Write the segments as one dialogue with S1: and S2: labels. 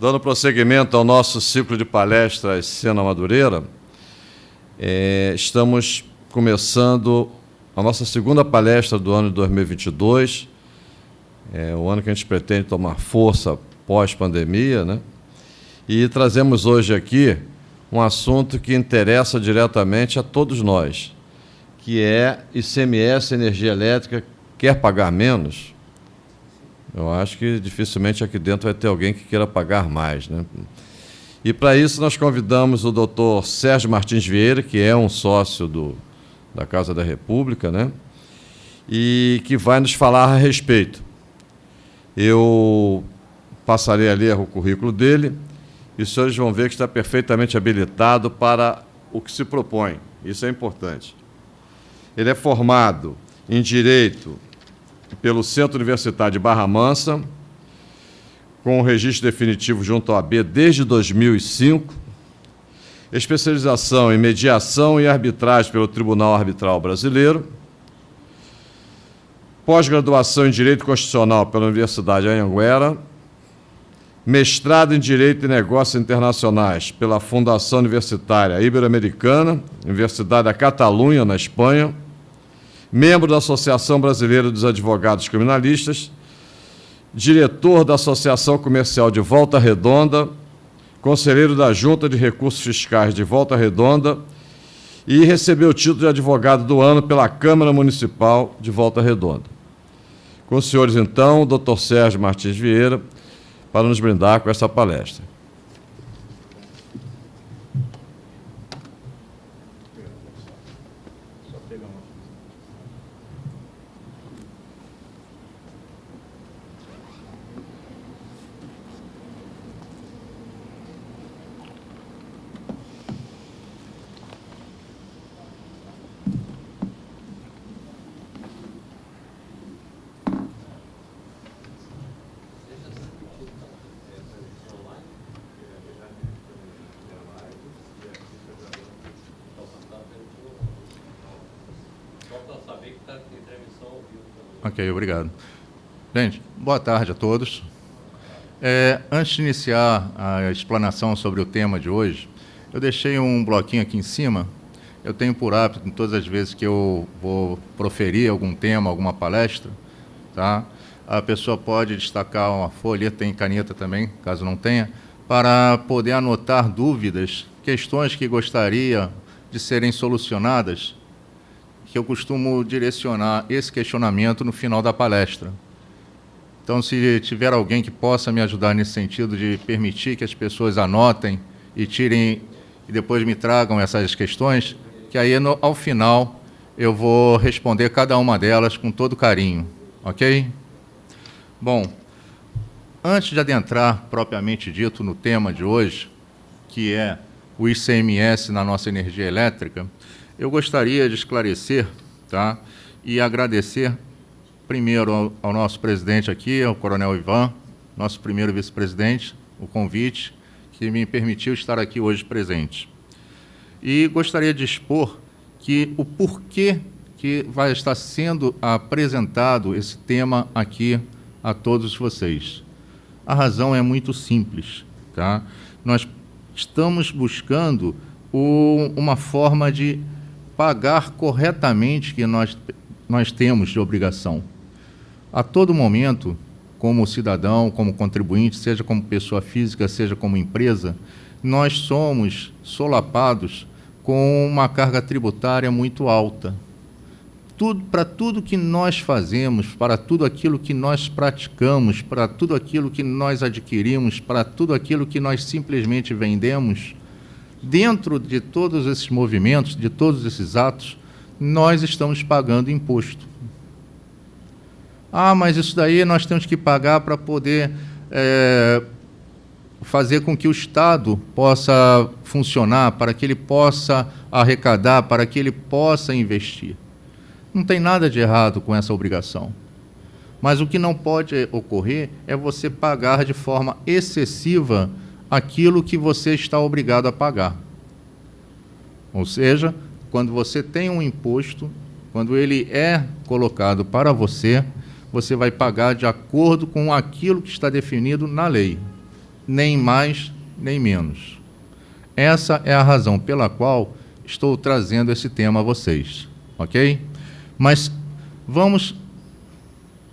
S1: Dando prosseguimento ao nosso ciclo de palestras Sena Madureira, é, estamos começando a nossa segunda palestra do ano de 2022, é o ano que a gente pretende tomar força pós-pandemia, né? E trazemos hoje aqui um assunto que interessa diretamente a todos nós, que é ICMS, energia elétrica, quer pagar menos? Eu acho que dificilmente aqui dentro vai ter alguém que queira pagar mais. Né? E para isso nós convidamos o doutor Sérgio Martins Vieira, que é um sócio do, da Casa da República, né? e que vai nos falar a respeito. Eu passarei a ler o currículo dele e os senhores vão ver que está perfeitamente habilitado para o que se propõe. Isso é importante. Ele é formado em Direito pelo Centro Universitário de Barra Mansa, com o registro definitivo junto ao AB desde 2005, especialização em mediação e arbitragem pelo Tribunal Arbitral Brasileiro, pós-graduação em Direito Constitucional pela Universidade Anhanguera, mestrado em Direito e Negócios Internacionais pela Fundação Universitária Ibero-Americana, Universidade da Catalunha, na Espanha, membro da Associação Brasileira dos Advogados Criminalistas, diretor da Associação Comercial de Volta Redonda, conselheiro da Junta de Recursos Fiscais de Volta Redonda e recebeu o título de advogado do ano pela Câmara Municipal de Volta Redonda. Com os senhores, então, o doutor Sérgio Martins Vieira, para nos brindar com essa palestra.
S2: Ok, obrigado. Gente, boa tarde a todos. É, antes de iniciar a explanação sobre o tema de hoje, eu deixei um bloquinho aqui em cima. Eu tenho por hábito, todas as vezes que eu vou proferir algum tema, alguma palestra, tá? a pessoa pode destacar uma folha, tem caneta também, caso não tenha, para poder anotar dúvidas, questões que gostaria de serem solucionadas que eu costumo direcionar esse questionamento no final da palestra. Então, se tiver alguém que possa me ajudar nesse sentido de permitir que as pessoas anotem e tirem e depois me tragam essas questões, que aí no, ao final eu vou responder cada uma delas com todo carinho, ok? Bom, antes de adentrar propriamente dito no tema de hoje, que é o ICMS na nossa energia elétrica, eu gostaria de esclarecer tá, e agradecer primeiro ao, ao nosso presidente aqui, ao Coronel Ivan, nosso primeiro vice-presidente, o convite que me permitiu estar aqui hoje presente. E gostaria de expor que o porquê que vai estar sendo apresentado esse tema aqui a todos vocês. A razão é muito simples. Tá? Nós estamos buscando o, uma forma de pagar corretamente que nós, nós temos de obrigação. A todo momento, como cidadão, como contribuinte, seja como pessoa física, seja como empresa, nós somos solapados com uma carga tributária muito alta. Tudo, para tudo que nós fazemos, para tudo aquilo que nós praticamos, para tudo aquilo que nós adquirimos, para tudo aquilo que nós simplesmente vendemos, dentro de todos esses movimentos, de todos esses atos, nós estamos pagando imposto. Ah, mas isso daí nós temos que pagar para poder é, fazer com que o Estado possa funcionar, para que ele possa arrecadar, para que ele possa investir. Não tem nada de errado com essa obrigação. Mas o que não pode ocorrer é você pagar de forma excessiva aquilo que você está obrigado a pagar. Ou seja, quando você tem um imposto, quando ele é colocado para você, você vai pagar de acordo com aquilo que está definido na lei. nem mais nem menos. Essa é a razão pela qual estou trazendo esse tema a vocês, ok? Mas vamos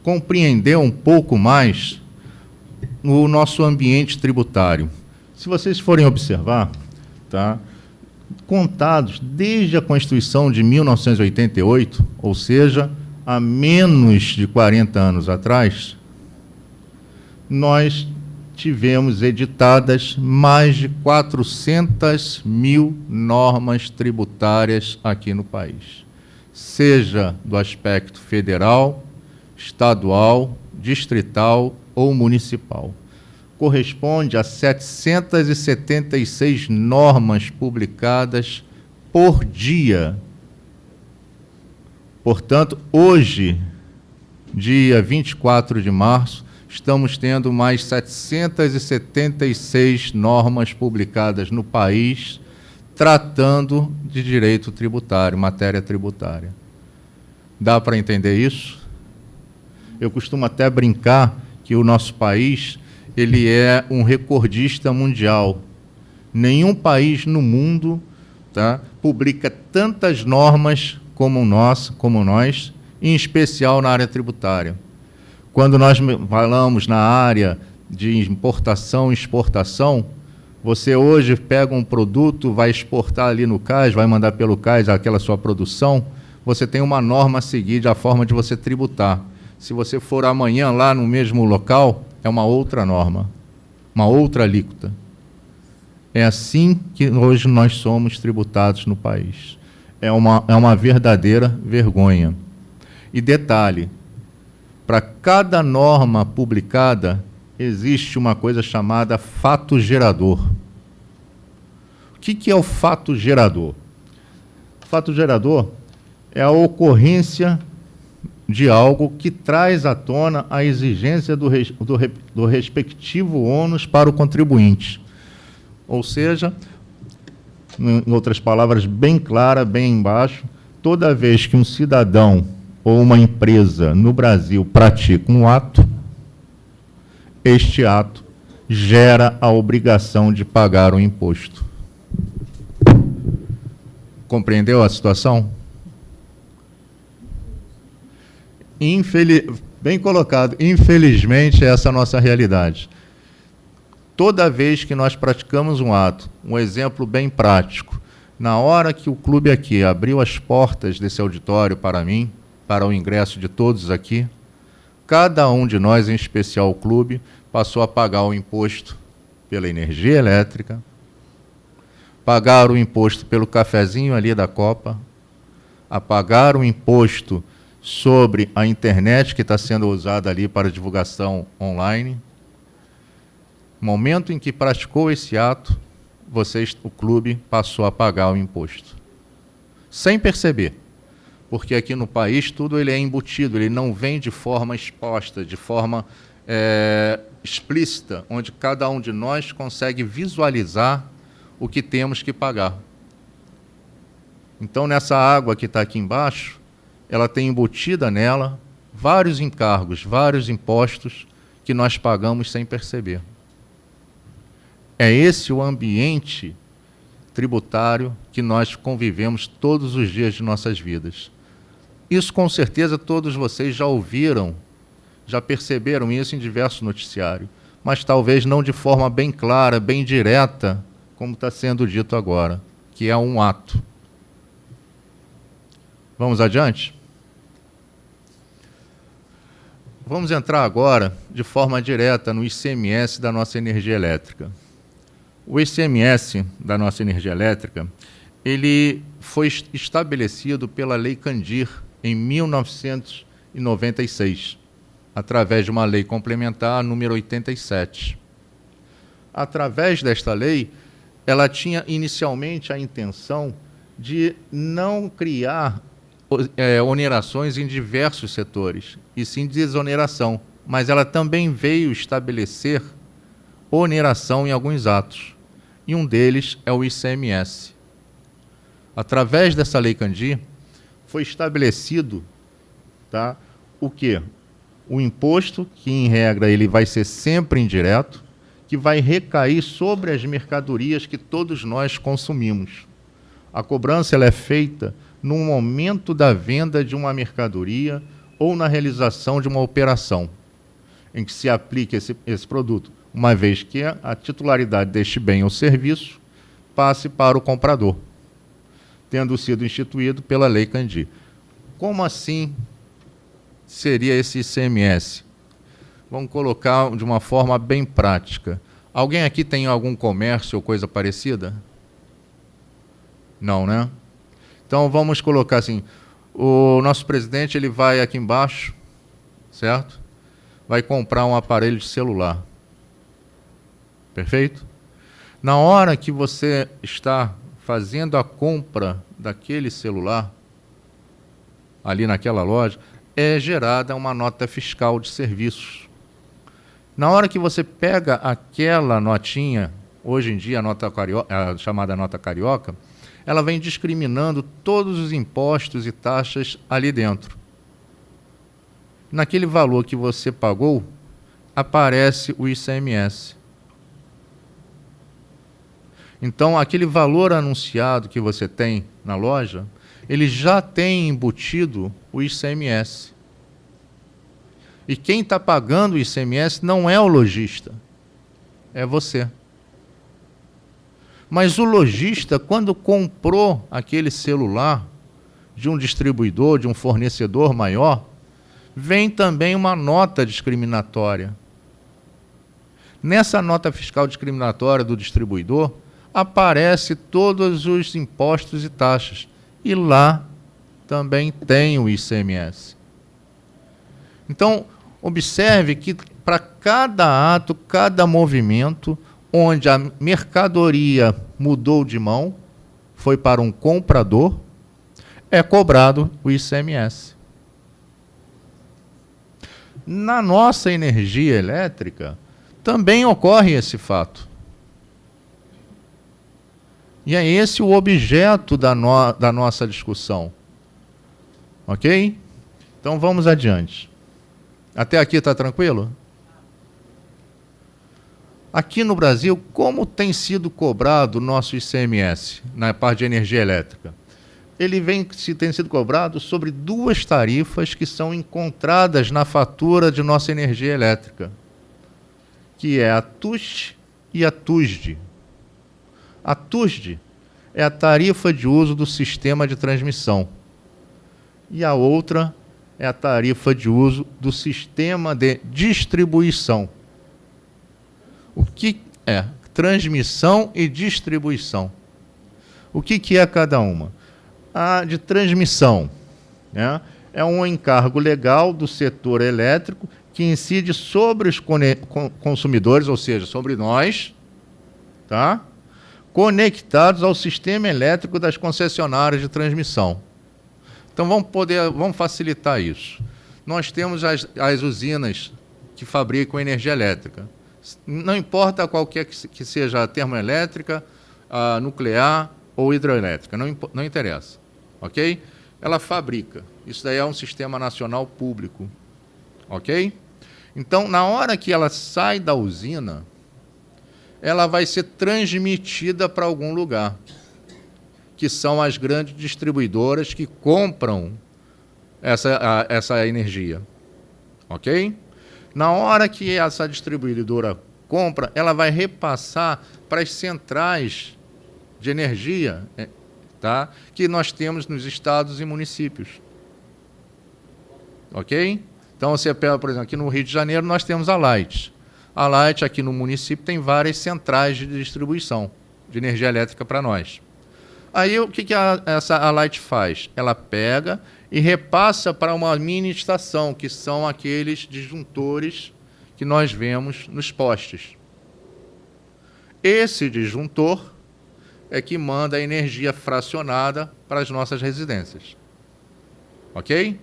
S2: compreender um pouco mais o nosso ambiente tributário. Se vocês forem observar, tá, contados desde a Constituição de 1988, ou seja, há menos de 40 anos atrás, nós tivemos editadas mais de 400 mil normas tributárias aqui no país, seja do aspecto federal, estadual, distrital ou municipal. Corresponde a 776 normas publicadas por dia. Portanto, hoje, dia 24 de março, estamos tendo mais 776 normas publicadas no país tratando de direito tributário, matéria tributária. Dá para entender isso? Eu costumo até brincar que o nosso país ele é um recordista mundial. Nenhum país no mundo tá, publica tantas normas como nós, como nós, em especial na área tributária. Quando nós falamos na área de importação e exportação, você hoje pega um produto, vai exportar ali no CAIS, vai mandar pelo CAIS aquela sua produção, você tem uma norma a seguir da forma de você tributar. Se você for amanhã lá no mesmo local, é uma outra norma, uma outra alíquota. É assim que hoje nós somos tributados no país. É uma, é uma verdadeira vergonha. E detalhe, para cada norma publicada, existe uma coisa chamada fato gerador. O que, que é o fato gerador? Fato gerador é a ocorrência de algo que traz à tona a exigência do, do, do respectivo ônus para o contribuinte. Ou seja, em outras palavras, bem clara, bem embaixo, toda vez que um cidadão ou uma empresa no Brasil pratica um ato, este ato gera a obrigação de pagar o imposto. Compreendeu a situação? Infeliz... Bem colocado. Infelizmente, essa é a nossa realidade. Toda vez que nós praticamos um ato, um exemplo bem prático, na hora que o clube aqui abriu as portas desse auditório para mim, para o ingresso de todos aqui, cada um de nós, em especial o clube, passou a pagar o imposto pela energia elétrica, pagar o imposto pelo cafezinho ali da Copa, a pagar o imposto sobre a internet que está sendo usada ali para divulgação online. Momento em que praticou esse ato, vocês, o clube passou a pagar o imposto. Sem perceber porque aqui no país tudo ele é embutido, ele não vem de forma exposta, de forma é, explícita, onde cada um de nós consegue visualizar o que temos que pagar. Então, nessa água que está aqui embaixo, ela tem embutida nela vários encargos, vários impostos que nós pagamos sem perceber. É esse o ambiente tributário que nós convivemos todos os dias de nossas vidas. Isso com certeza todos vocês já ouviram, já perceberam isso em diversos noticiários, mas talvez não de forma bem clara, bem direta, como está sendo dito agora, que é um ato. Vamos adiante? Vamos entrar agora de forma direta no ICMS da nossa energia elétrica. O ICMS da nossa energia elétrica, ele foi estabelecido pela Lei Candir em 1996, através de uma lei complementar número 87. Através desta lei, ela tinha inicialmente a intenção de não criar onerações em diversos setores, e sim desoneração, mas ela também veio estabelecer oneração em alguns atos, e um deles é o ICMS. Através dessa lei Candir, foi estabelecido tá, o quê? O imposto, que em regra ele vai ser sempre indireto, que vai recair sobre as mercadorias que todos nós consumimos. A cobrança ela é feita no momento da venda de uma mercadoria ou na realização de uma operação em que se aplique esse, esse produto, uma vez que a titularidade deste bem ou serviço passe para o comprador, tendo sido instituído pela Lei Candi. Como assim seria esse ICMS? Vamos colocar de uma forma bem prática. Alguém aqui tem algum comércio ou coisa parecida? Não, né? Então vamos colocar assim, o nosso presidente ele vai aqui embaixo, certo? Vai comprar um aparelho de celular. Perfeito? Na hora que você está fazendo a compra daquele celular, ali naquela loja, é gerada uma nota fiscal de serviços. Na hora que você pega aquela notinha, hoje em dia a, nota carioca, a chamada nota carioca, ela vem discriminando todos os impostos e taxas ali dentro. Naquele valor que você pagou, aparece o ICMS. Então, aquele valor anunciado que você tem na loja, ele já tem embutido o ICMS. E quem está pagando o ICMS não é o lojista, é você. Mas o lojista, quando comprou aquele celular de um distribuidor, de um fornecedor maior, vem também uma nota discriminatória. Nessa nota fiscal discriminatória do distribuidor, aparece todos os impostos e taxas. E lá também tem o ICMS. Então, observe que para cada ato, cada movimento, onde a mercadoria mudou de mão, foi para um comprador, é cobrado o ICMS. Na nossa energia elétrica, também ocorre esse fato. E é esse o objeto da, no, da nossa discussão. Ok? Então vamos adiante. Até aqui está tranquilo? Aqui no Brasil, como tem sido cobrado o nosso ICMS na parte de energia elétrica? Ele vem se tem sido cobrado sobre duas tarifas que são encontradas na fatura de nossa energia elétrica, que é a TUST e a TUSD. A TUSD é a tarifa de uso do sistema de transmissão e a outra é a tarifa de uso do sistema de distribuição. O que é transmissão e distribuição? O que, que é cada uma? A de transmissão né, é um encargo legal do setor elétrico que incide sobre os consumidores, ou seja, sobre nós, tá? conectados ao sistema elétrico das concessionárias de transmissão. Então vamos poder, vamos facilitar isso. Nós temos as, as usinas que fabricam energia elétrica não importa qualquer que seja a termoelétrica, a nuclear ou hidroelétrica, não, não interessa, ok? Ela fabrica. Isso daí é um sistema nacional público, ok? Então, na hora que ela sai da usina, ela vai ser transmitida para algum lugar, que são as grandes distribuidoras que compram essa, a, essa energia, ok? Na hora que essa distribuidora compra, ela vai repassar para as centrais de energia é, tá? que nós temos nos estados e municípios. Ok? Então, você pega, por exemplo, aqui no Rio de Janeiro, nós temos a Light. A Light, aqui no município, tem várias centrais de distribuição de energia elétrica para nós. Aí, o que, que a, essa, a Light faz? Ela pega e repassa para uma mini estação, que são aqueles disjuntores que nós vemos nos postes. Esse disjuntor é que manda a energia fracionada para as nossas residências. Ok?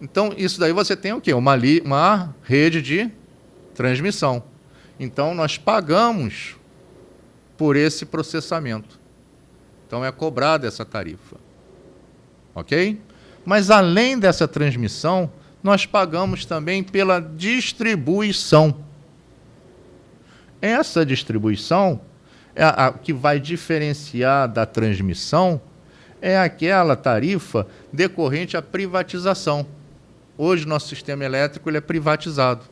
S2: Então, isso daí você tem o quê? Uma, uma rede de transmissão. Então, nós pagamos por esse processamento. Então, é cobrada essa tarifa. Ok? Mas além dessa transmissão, nós pagamos também pela distribuição. essa distribuição, é a, que vai diferenciar da transmissão, é aquela tarifa decorrente à privatização. Hoje, nosso sistema elétrico ele é privatizado.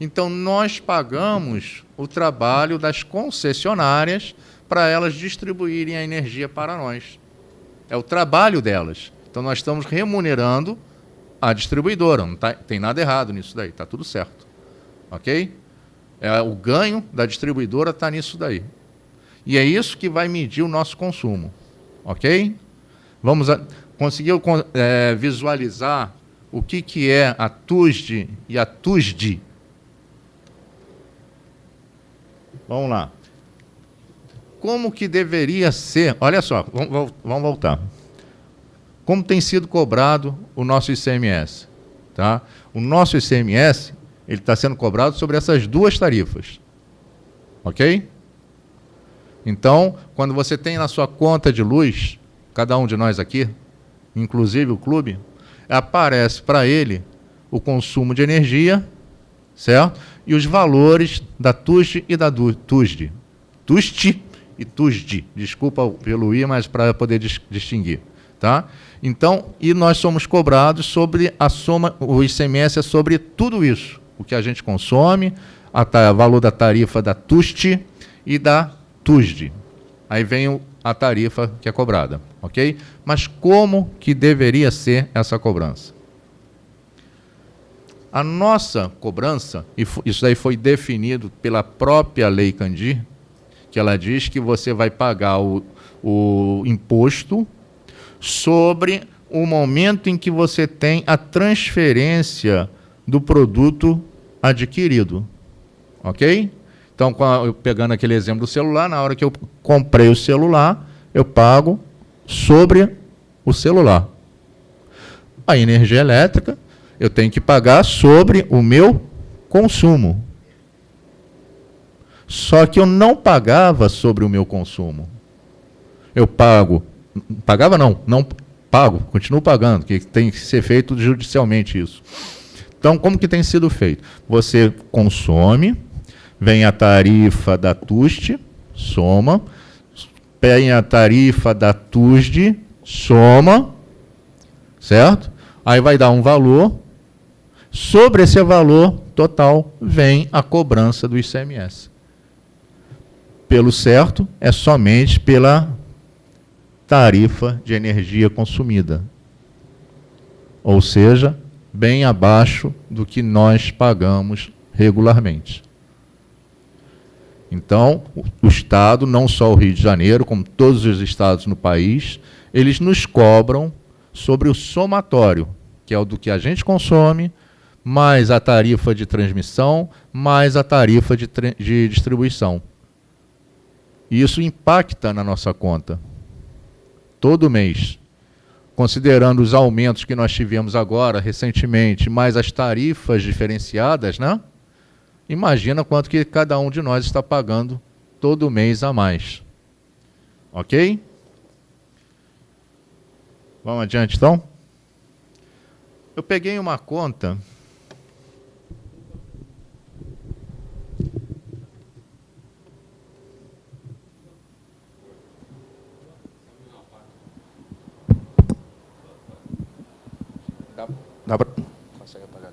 S2: Então, nós pagamos o trabalho das concessionárias para elas distribuírem a energia para nós. É o trabalho delas. Então, nós estamos remunerando a distribuidora. Não tá, tem nada errado nisso daí, está tudo certo. Ok? É, o ganho da distribuidora está nisso daí. E é isso que vai medir o nosso consumo. Ok? Vamos a, conseguiu é, visualizar o que, que é a TUSD e a TUSD? Vamos lá. Como que deveria ser? Olha só, vamos, vamos voltar. Como tem sido cobrado o nosso ICMS? Tá? O nosso ICMS ele está sendo cobrado sobre essas duas tarifas. Ok? Então, quando você tem na sua conta de luz, cada um de nós aqui, inclusive o clube, aparece para ele o consumo de energia, certo? E os valores da TUSD e da TUSD. TUST e TUSD. Desculpa pelo I, mas para poder dis distinguir. Tá? Então, e nós somos cobrados sobre a soma, o ICMS é sobre tudo isso o que a gente consome, o valor da tarifa da TUST e da TUSD. Aí vem a tarifa que é cobrada, ok? Mas como que deveria ser essa cobrança? A nossa cobrança, e isso daí foi definido pela própria Lei Candir, que ela diz que você vai pagar o, o imposto sobre o momento em que você tem a transferência do produto adquirido. Ok? Então, pegando aquele exemplo do celular, na hora que eu comprei o celular, eu pago sobre o celular. A energia elétrica, eu tenho que pagar sobre o meu consumo. Só que eu não pagava sobre o meu consumo. Eu pago, pagava não, não pago, continuo pagando, que tem que ser feito judicialmente isso. Então, como que tem sido feito? Você consome, vem a tarifa da TUST, soma, vem a tarifa da TUSD, soma, certo? Aí vai dar um valor. Sobre esse valor total vem a cobrança do ICMS. Pelo certo, é somente pela tarifa de energia consumida. Ou seja, bem abaixo do que nós pagamos regularmente. Então, o Estado, não só o Rio de Janeiro, como todos os estados no país, eles nos cobram sobre o somatório, que é o do que a gente consome, mais a tarifa de transmissão, mais a tarifa de, de distribuição. E isso impacta na nossa conta. Todo mês considerando os aumentos que nós tivemos agora, recentemente, mais as tarifas diferenciadas, né? Imagina quanto que cada um de nós está pagando todo mês a mais. Ok? Vamos adiante, então? Eu peguei uma conta Pra... Consegue apagar?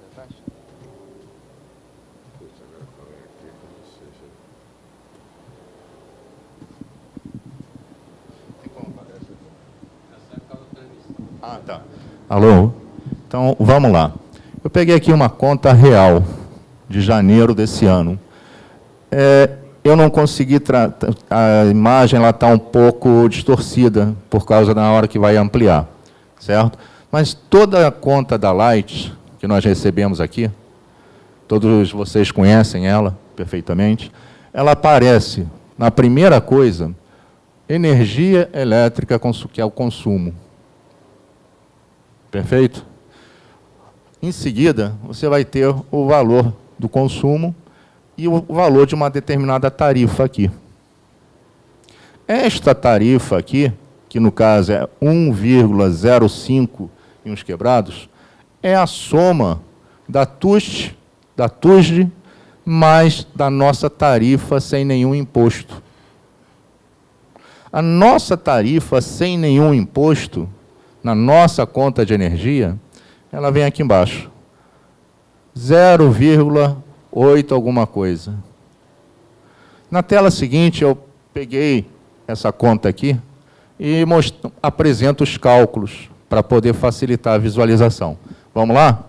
S2: Tem como apagar essa Ah, tá. Alô? Então, vamos lá. Eu peguei aqui uma conta real de janeiro desse ano. É, eu não consegui... A imagem está um pouco distorcida por causa da hora que vai ampliar, certo? Mas toda a conta da Light que nós recebemos aqui, todos vocês conhecem ela perfeitamente, ela aparece na primeira coisa, energia elétrica, que é o consumo. Perfeito? Em seguida, você vai ter o valor do consumo e o valor de uma determinada tarifa aqui. Esta tarifa aqui, que no caso é 1,05 e uns quebrados, é a soma da TUST, da TUSD, mais da nossa tarifa sem nenhum imposto. A nossa tarifa sem nenhum imposto, na nossa conta de energia, ela vem aqui embaixo. 0,8 alguma coisa. Na tela seguinte, eu peguei essa conta aqui e apresento os cálculos para poder facilitar a visualização. Vamos lá?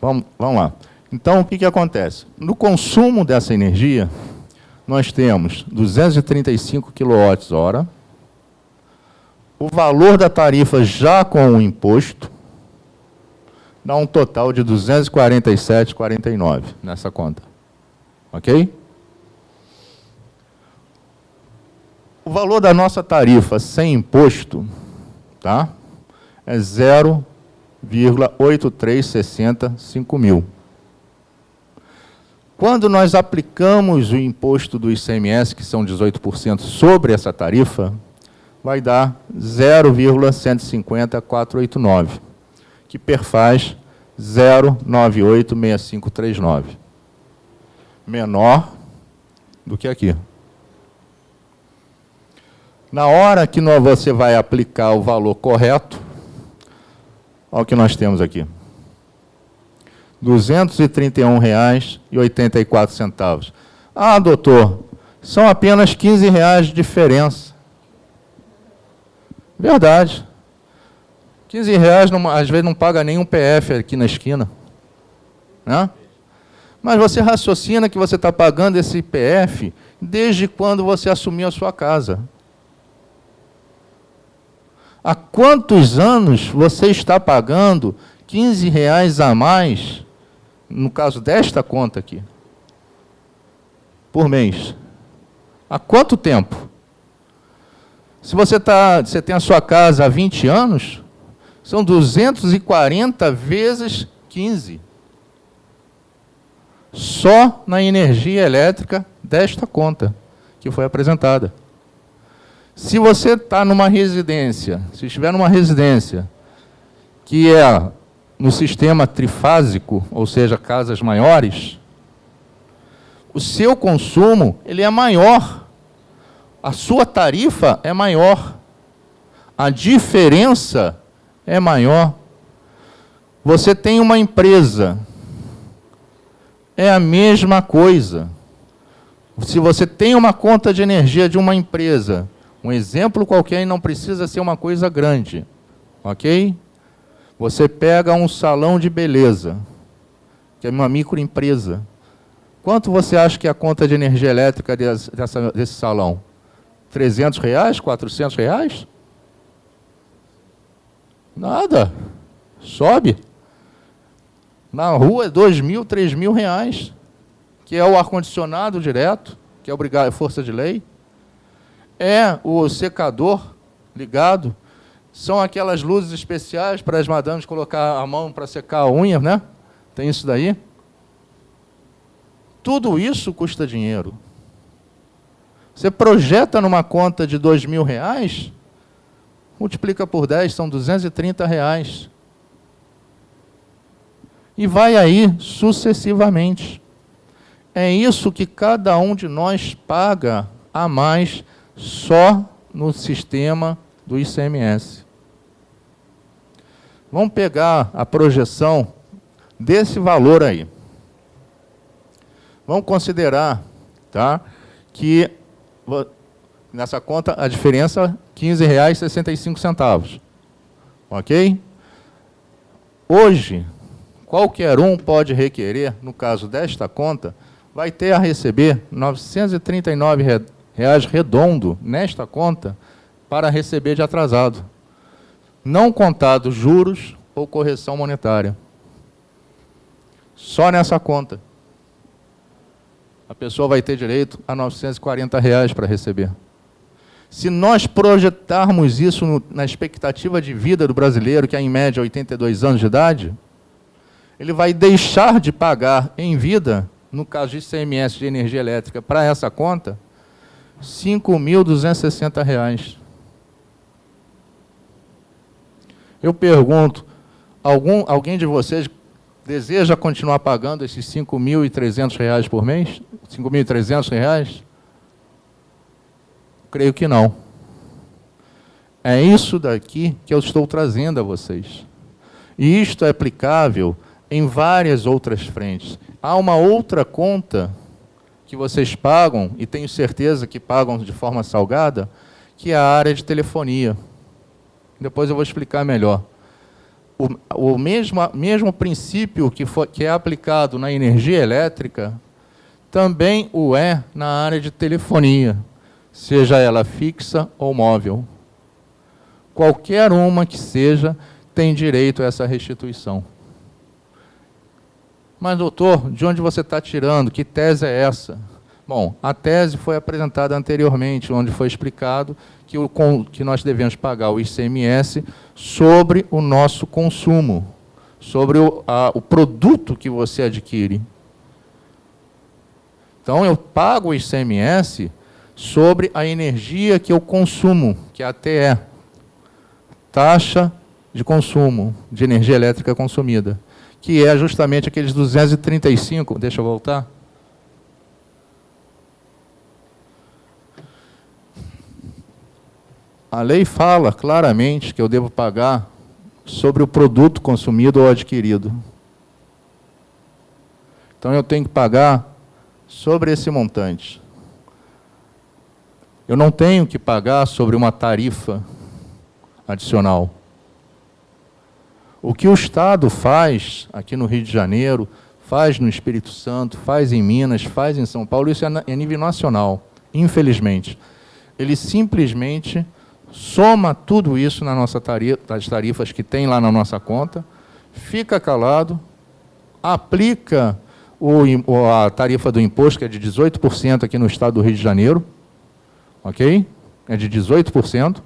S2: Vamos, vamos lá. Então, o que, que acontece? No consumo dessa energia, nós temos 235 kWh, o valor da tarifa já com o imposto, dá um total de 247,49 nessa conta. Ok? O valor da nossa tarifa sem imposto tá, é 0,8365 mil. Quando nós aplicamos o imposto do ICMS, que são 18%, sobre essa tarifa, vai dar 0,150489, que perfaz 0986539. Menor do que aqui. Na hora que você vai aplicar o valor correto, olha o que nós temos aqui. R$ 231,84. Ah, doutor, são apenas 15 reais de diferença. Verdade. 15 reais, não, às vezes, não paga nenhum PF aqui na esquina. Né? Mas você raciocina que você está pagando esse PF desde quando você assumiu a sua casa. Há quantos anos você está pagando 15 reais a mais, no caso desta conta aqui, por mês? Há quanto tempo? Se você, tá, você tem a sua casa há 20 anos, são 240 vezes 15. Só na energia elétrica desta conta que foi apresentada. Se você está numa residência, se estiver numa residência que é no sistema trifásico, ou seja, casas maiores, o seu consumo ele é maior. A sua tarifa é maior. A diferença é maior. Você tem uma empresa, é a mesma coisa. Se você tem uma conta de energia de uma empresa, um exemplo qualquer e não precisa ser uma coisa grande, ok? Você pega um salão de beleza, que é uma microempresa. Quanto você acha que é a conta de energia elétrica desse, dessa, desse salão? 300 reais? 400 reais? Nada. Sobe. Na rua, é dois mil, três mil reais, que é o ar-condicionado direto, que é obrigado, força de lei. É o secador ligado. São aquelas luzes especiais para as madames colocar a mão para secar a unha, né? Tem isso daí. Tudo isso custa dinheiro. Você projeta numa conta de dois mil reais, multiplica por 10, são 230 reais. E vai aí sucessivamente. É isso que cada um de nós paga a mais só no sistema do ICMS. Vamos pegar a projeção desse valor aí. Vamos considerar tá, que nessa conta a diferença R$ 15,65. Ok? Hoje, qualquer um pode requerer, no caso desta conta, vai ter a receber R$ 939 reais redondo nesta conta para receber de atrasado, não contado juros ou correção monetária. Só nessa conta. A pessoa vai ter direito a 940 reais para receber. Se nós projetarmos isso no, na expectativa de vida do brasileiro, que é em média 82 anos de idade, ele vai deixar de pagar em vida, no caso de ICMS de energia elétrica, para essa conta, R$ 5.260. Eu pergunto, Algum, alguém de vocês deseja continuar pagando esses R$ 5.300 por mês? R$ 5.300? Creio que não. É isso daqui que eu estou trazendo a vocês. E isto é aplicável em várias outras frentes. Há uma outra conta que vocês pagam, e tenho certeza que pagam de forma salgada, que é a área de telefonia. Depois eu vou explicar melhor. O, o mesmo, mesmo princípio que, foi, que é aplicado na energia elétrica, também o é na área de telefonia, seja ela fixa ou móvel. Qualquer uma que seja, tem direito a essa restituição. Mas, doutor, de onde você está tirando? Que tese é essa? Bom, a tese foi apresentada anteriormente, onde foi explicado que, o, que nós devemos pagar o ICMS sobre o nosso consumo, sobre o, a, o produto que você adquire. Então, eu pago o ICMS sobre a energia que eu consumo, que é a TE, taxa de consumo de energia elétrica consumida, que é justamente aqueles 235, deixa eu voltar, A lei fala claramente que eu devo pagar sobre o produto consumido ou adquirido. Então eu tenho que pagar sobre esse montante. Eu não tenho que pagar sobre uma tarifa adicional. O que o Estado faz aqui no Rio de Janeiro, faz no Espírito Santo, faz em Minas, faz em São Paulo, isso é a nível nacional, infelizmente. Ele simplesmente soma tudo isso na nossa tarifa, das tarifas que tem lá na nossa conta, fica calado, aplica o, a tarifa do imposto, que é de 18% aqui no estado do Rio de Janeiro, ok? É de 18%,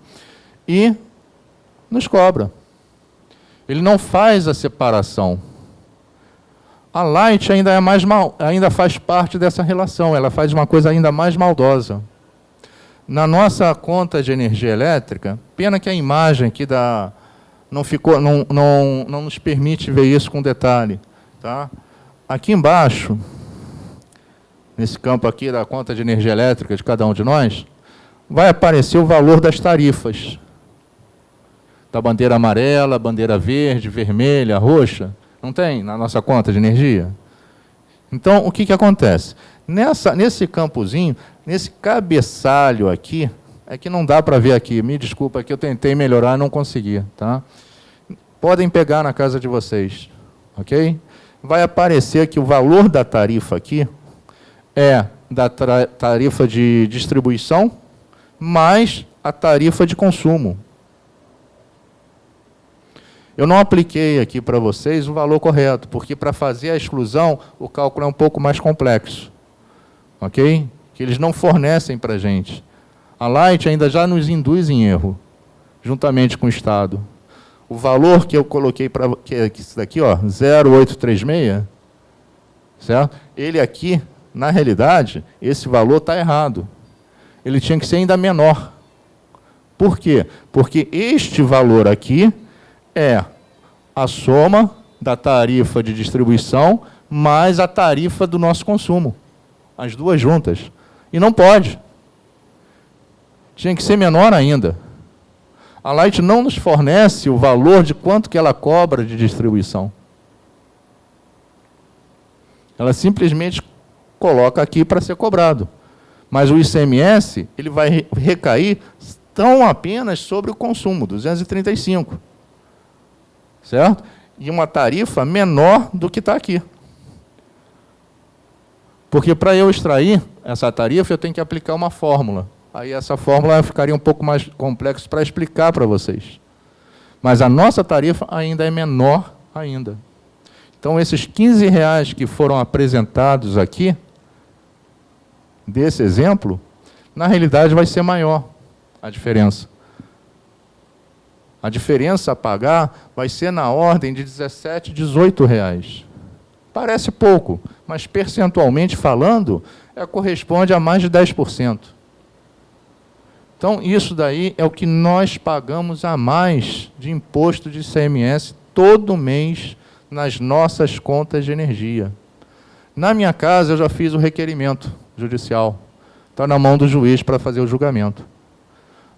S2: e nos cobra. Ele não faz a separação. A Light ainda, é mais mal, ainda faz parte dessa relação, ela faz uma coisa ainda mais maldosa. Na nossa conta de energia elétrica, pena que a imagem aqui da, não, ficou, não, não, não nos permite ver isso com detalhe. Tá? Aqui embaixo, nesse campo aqui da conta de energia elétrica de cada um de nós, vai aparecer o valor das tarifas. Da bandeira amarela, bandeira verde, vermelha, roxa. Não tem na nossa conta de energia? Então, o que, que acontece? Nessa, nesse campozinho, nesse cabeçalho aqui, é que não dá para ver aqui, me desculpa, que eu tentei melhorar e não consegui. Tá? Podem pegar na casa de vocês, ok? Vai aparecer que o valor da tarifa aqui é da tarifa de distribuição mais a tarifa de consumo. Eu não apliquei aqui para vocês o valor correto, porque para fazer a exclusão, o cálculo é um pouco mais complexo ok? Que eles não fornecem para a gente. A Light ainda já nos induz em erro, juntamente com o Estado. O valor que eu coloquei para que é isso daqui, ó, 0836, certo? Ele aqui, na realidade, esse valor está errado. Ele tinha que ser ainda menor. Por quê? Porque este valor aqui é a soma da tarifa de distribuição mais a tarifa do nosso consumo as duas juntas. E não pode. Tinha que ser menor ainda. A Light não nos fornece o valor de quanto que ela cobra de distribuição. Ela simplesmente coloca aqui para ser cobrado. Mas o ICMS ele vai recair tão apenas sobre o consumo, 235. Certo? E uma tarifa menor do que está aqui. Porque para eu extrair essa tarifa, eu tenho que aplicar uma fórmula. Aí essa fórmula ficaria um pouco mais complexa para explicar para vocês. Mas a nossa tarifa ainda é menor ainda. Então, esses 15 reais que foram apresentados aqui, desse exemplo, na realidade vai ser maior a diferença. A diferença a pagar vai ser na ordem de 17, 18 reais. Parece pouco, mas percentualmente falando, é, corresponde a mais de 10%. Então, isso daí é o que nós pagamos a mais de imposto de ICMS todo mês nas nossas contas de energia. Na minha casa, eu já fiz o requerimento judicial. Está na mão do juiz para fazer o julgamento.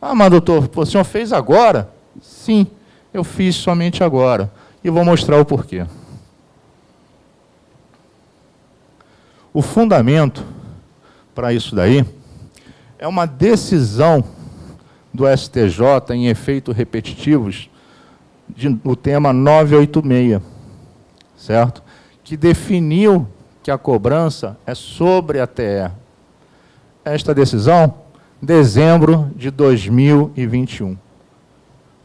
S2: Ah, mas doutor, o senhor fez agora? Sim, eu fiz somente agora. E vou mostrar o porquê. O fundamento para isso daí é uma decisão do STJ em efeitos repetitivos de, tema 986, certo? Que definiu que a cobrança é sobre a TE. Esta decisão, dezembro de 2021.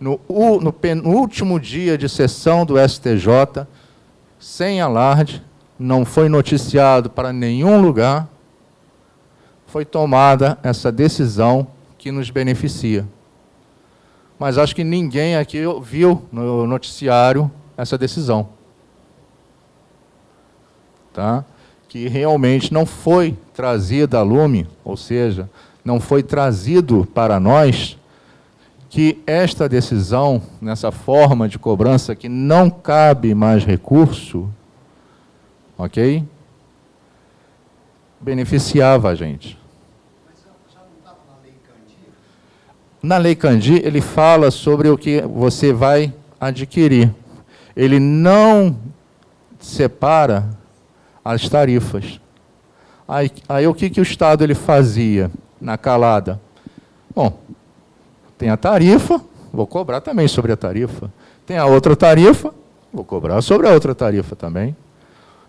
S2: No, no penúltimo dia de sessão do STJ, sem alarde, não foi noticiado para nenhum lugar, foi tomada essa decisão que nos beneficia. Mas acho que ninguém aqui viu no noticiário essa decisão. Tá? Que realmente não foi trazida a lume, ou seja, não foi trazido para nós que esta decisão, nessa forma de cobrança que não cabe mais recurso, ok? Beneficiava a gente. Na Lei Candi, ele fala sobre o que você vai adquirir. Ele não separa as tarifas. Aí, aí o que, que o Estado ele fazia na calada? Bom, tem a tarifa, vou cobrar também sobre a tarifa. Tem a outra tarifa, vou cobrar sobre a outra tarifa também.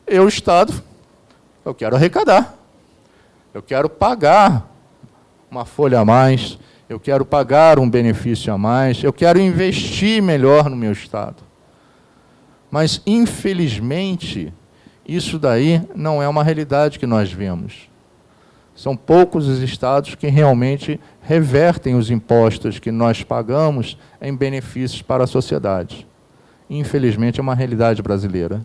S2: Eu, Estado, eu quero arrecadar. Eu quero pagar uma folha a mais, eu quero pagar um benefício a mais, eu quero investir melhor no meu Estado. Mas, infelizmente, isso daí não é uma realidade que nós vemos. São poucos os estados que realmente revertem os impostos que nós pagamos em benefícios para a sociedade. Infelizmente, é uma realidade brasileira.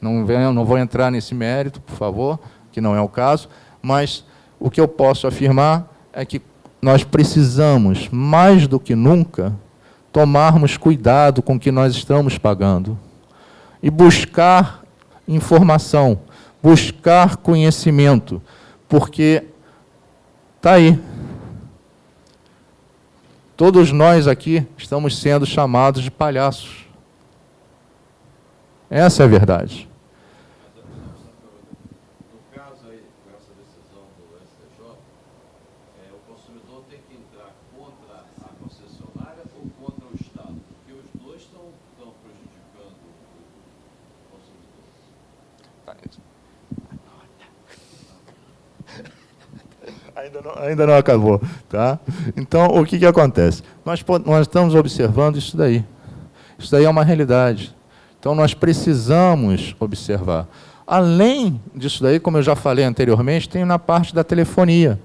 S2: Não, venho, não vou entrar nesse mérito, por favor, que não é o caso, mas o que eu posso afirmar é que nós precisamos, mais do que nunca, tomarmos cuidado com o que nós estamos pagando e buscar informação, buscar conhecimento, porque está aí. Todos nós aqui estamos sendo chamados de palhaços. Essa é a verdade. Ainda não, ainda não acabou. Tá? Então, o que, que acontece? Nós, nós estamos observando isso daí. Isso daí é uma realidade. Então, nós precisamos observar. Além disso daí, como eu já falei anteriormente, tem na parte da telefonia.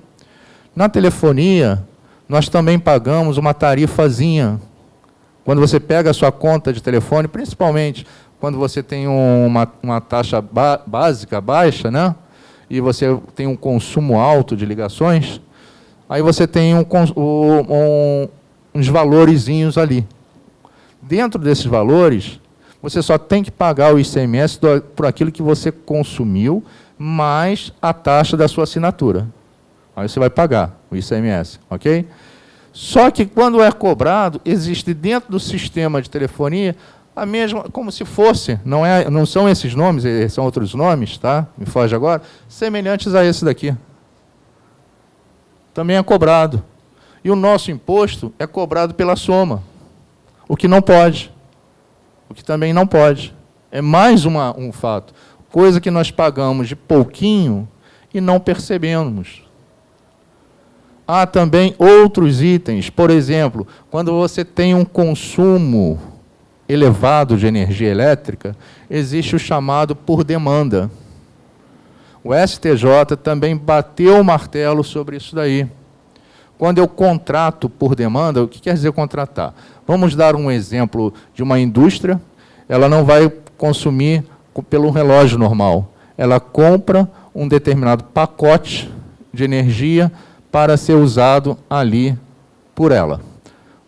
S2: Na telefonia, nós também pagamos uma tarifazinha. Quando você pega a sua conta de telefone, principalmente quando você tem uma, uma taxa básica baixa, né? E você tem um consumo alto de ligações, aí você tem um, um, uns valorezinhos ali. Dentro desses valores, você só tem que pagar o ICMS do, por aquilo que você consumiu, mais a taxa da sua assinatura. Aí você vai pagar o ICMS, ok? Só que quando é cobrado, existe dentro do sistema de telefonia a mesma, como se fosse, não, é, não são esses nomes, eh, são outros nomes, tá? me foge agora, semelhantes a esse daqui. Também é cobrado. E o nosso imposto é cobrado pela soma, o que não pode. O que também não pode. É mais uma, um fato. Coisa que nós pagamos de pouquinho e não percebemos. Há também outros itens, por exemplo, quando você tem um consumo elevado de energia elétrica, existe o chamado por demanda. O STJ também bateu o martelo sobre isso daí. Quando eu contrato por demanda, o que quer dizer contratar? Vamos dar um exemplo de uma indústria, ela não vai consumir pelo relógio normal. Ela compra um determinado pacote de energia para ser usado ali por ela.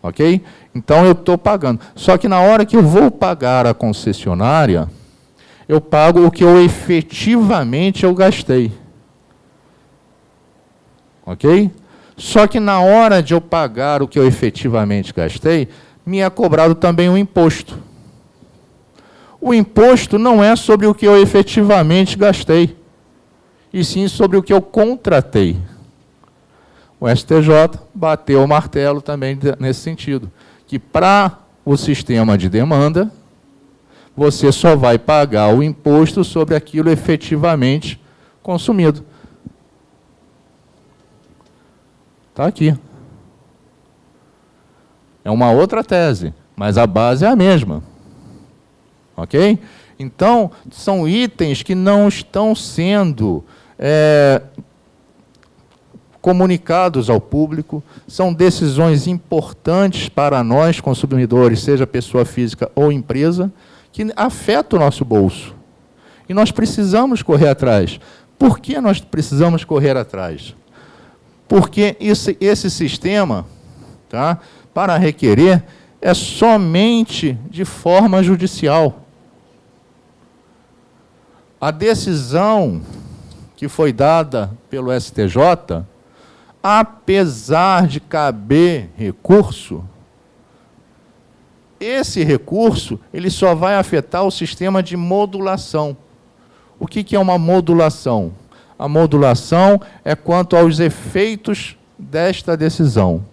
S2: Ok? Então eu estou pagando. Só que na hora que eu vou pagar a concessionária, eu pago o que eu efetivamente eu gastei. Ok? Só que na hora de eu pagar o que eu efetivamente gastei, me é cobrado também um imposto. O imposto não é sobre o que eu efetivamente gastei, e sim sobre o que eu contratei. O STJ bateu o martelo também nesse sentido, que para o sistema de demanda, você só vai pagar o imposto sobre aquilo efetivamente consumido. Está aqui. É uma outra tese, mas a base é a mesma. Ok? Então, são itens que não estão sendo é, comunicados ao público, são decisões importantes para nós, consumidores, seja pessoa física ou empresa, que afeta o nosso bolso. E nós precisamos correr atrás. Por que nós precisamos correr atrás? Porque esse, esse sistema, tá, para requerer, é somente de forma judicial. A decisão que foi dada pelo STJ, apesar de caber recurso, esse recurso ele só vai afetar o sistema de modulação. O que, que é uma modulação? A modulação é quanto aos efeitos desta decisão.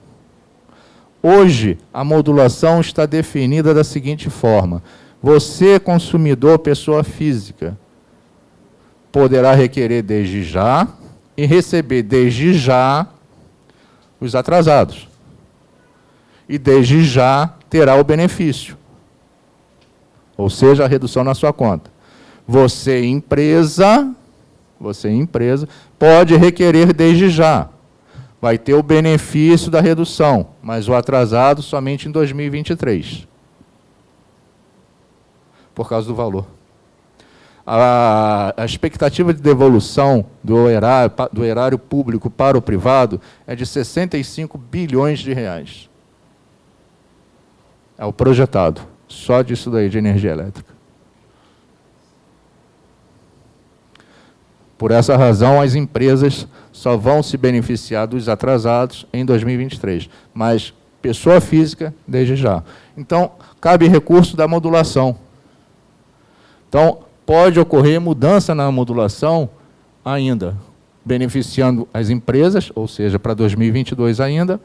S2: Hoje, a modulação está definida da seguinte forma. Você, consumidor, pessoa física, poderá requerer desde já e receber desde já os atrasados. E desde já terá o benefício. Ou seja, a redução na sua conta. Você, empresa, você, empresa, pode requerer desde já. Vai ter o benefício da redução, mas o atrasado somente em 2023. Por causa do valor. A, a expectativa de devolução do erário, do erário público para o privado é de 65 bilhões de reais. É o projetado, só disso daí, de energia elétrica. Por essa razão, as empresas só vão se beneficiar dos atrasados em 2023, mas pessoa física, desde já. Então, cabe recurso da modulação. Então, pode ocorrer mudança na modulação ainda, beneficiando as empresas, ou seja, para 2022 ainda,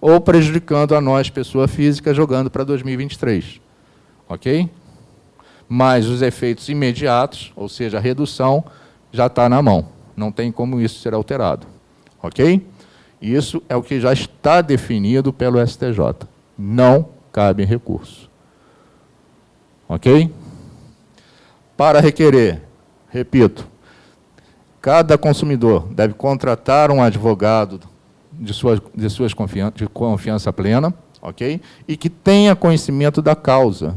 S2: ou prejudicando a nós, pessoa física, jogando para 2023. Ok? Mas os efeitos imediatos, ou seja, a redução, já está na mão. Não tem como isso ser alterado. Ok? Isso é o que já está definido pelo STJ. Não cabe recurso. Ok? Para requerer, repito, cada consumidor deve contratar um advogado de suas, de suas confiança, de confiança plena, ok? E que tenha conhecimento da causa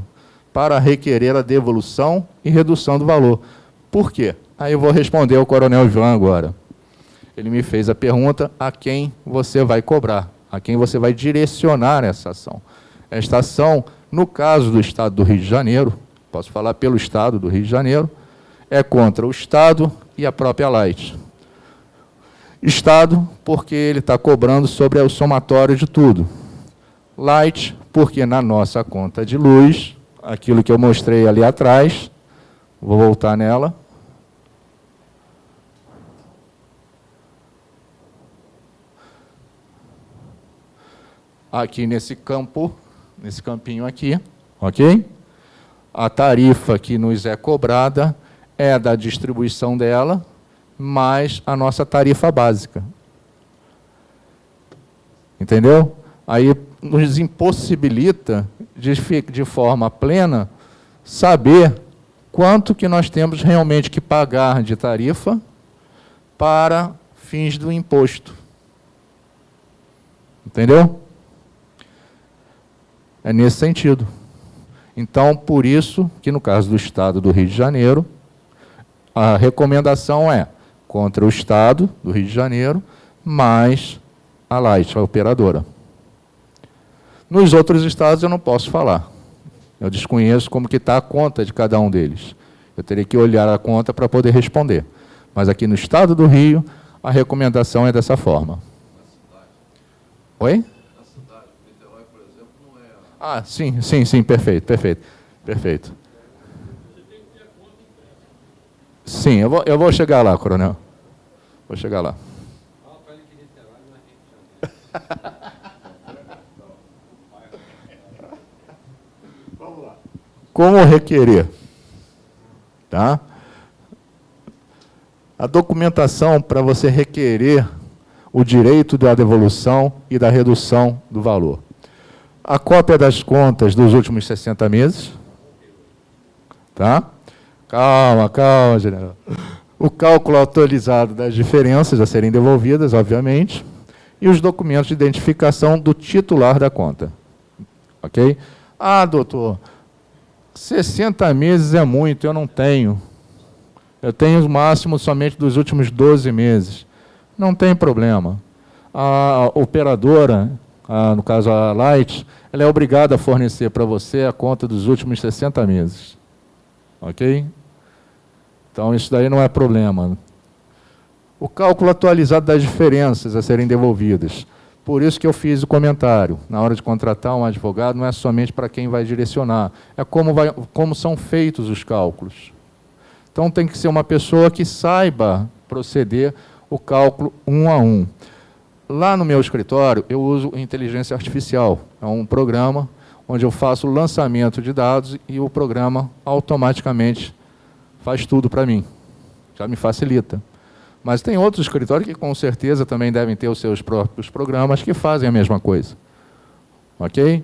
S2: para requerer a devolução e redução do valor. Por quê? Aí eu vou responder ao Coronel João agora. Ele me fez a pergunta a quem você vai cobrar, a quem você vai direcionar essa ação. Esta ação, no caso do Estado do Rio de Janeiro, posso falar pelo Estado do Rio de Janeiro, é contra o Estado e a própria Light. Estado, porque ele está cobrando sobre o somatório de tudo. Light, porque na nossa conta de luz, aquilo que eu mostrei ali atrás, vou voltar nela. Aqui nesse campo, nesse campinho aqui, ok? A tarifa que nos é cobrada é da distribuição dela, mais a nossa tarifa básica. Entendeu? Aí nos impossibilita, de, de forma plena, saber quanto que nós temos realmente que pagar de tarifa para fins do imposto. Entendeu? É nesse sentido. Então, por isso que no caso do Estado do Rio de Janeiro, a recomendação é contra o Estado do Rio de Janeiro, mais a Light, a operadora. Nos outros estados eu não posso falar. Eu desconheço como que está a conta de cada um deles. Eu teria que olhar a conta para poder responder. Mas aqui no estado do Rio, a recomendação é dessa forma. Oi? Na cidade, Niterói, por exemplo, não é... Ah, sim, sim, sim, perfeito, perfeito, perfeito. Sim, eu vou, eu vou chegar lá, coronel. Vou chegar lá. Vamos lá. Como requerer? Tá? A documentação para você requerer o direito da devolução e da redução do valor. A cópia das contas dos últimos 60 meses. Tá? Calma, calma, general. O cálculo atualizado das diferenças a serem devolvidas, obviamente, e os documentos de identificação do titular da conta. Ok? Ah, doutor, 60 meses é muito, eu não tenho. Eu tenho o máximo somente dos últimos 12 meses. Não tem problema. A operadora, a, no caso a Light, ela é obrigada a fornecer para você a conta dos últimos 60 meses. Ok? Então, isso daí não é problema. O cálculo atualizado das diferenças a serem devolvidas. Por isso que eu fiz o comentário. Na hora de contratar um advogado, não é somente para quem vai direcionar, é como, vai, como são feitos os cálculos. Então, tem que ser uma pessoa que saiba proceder o cálculo um a um. Lá no meu escritório, eu uso inteligência artificial. É um programa onde eu faço o lançamento de dados e o programa automaticamente faz tudo para mim. Já me facilita. Mas tem outros escritórios que com certeza também devem ter os seus próprios programas que fazem a mesma coisa. Ok?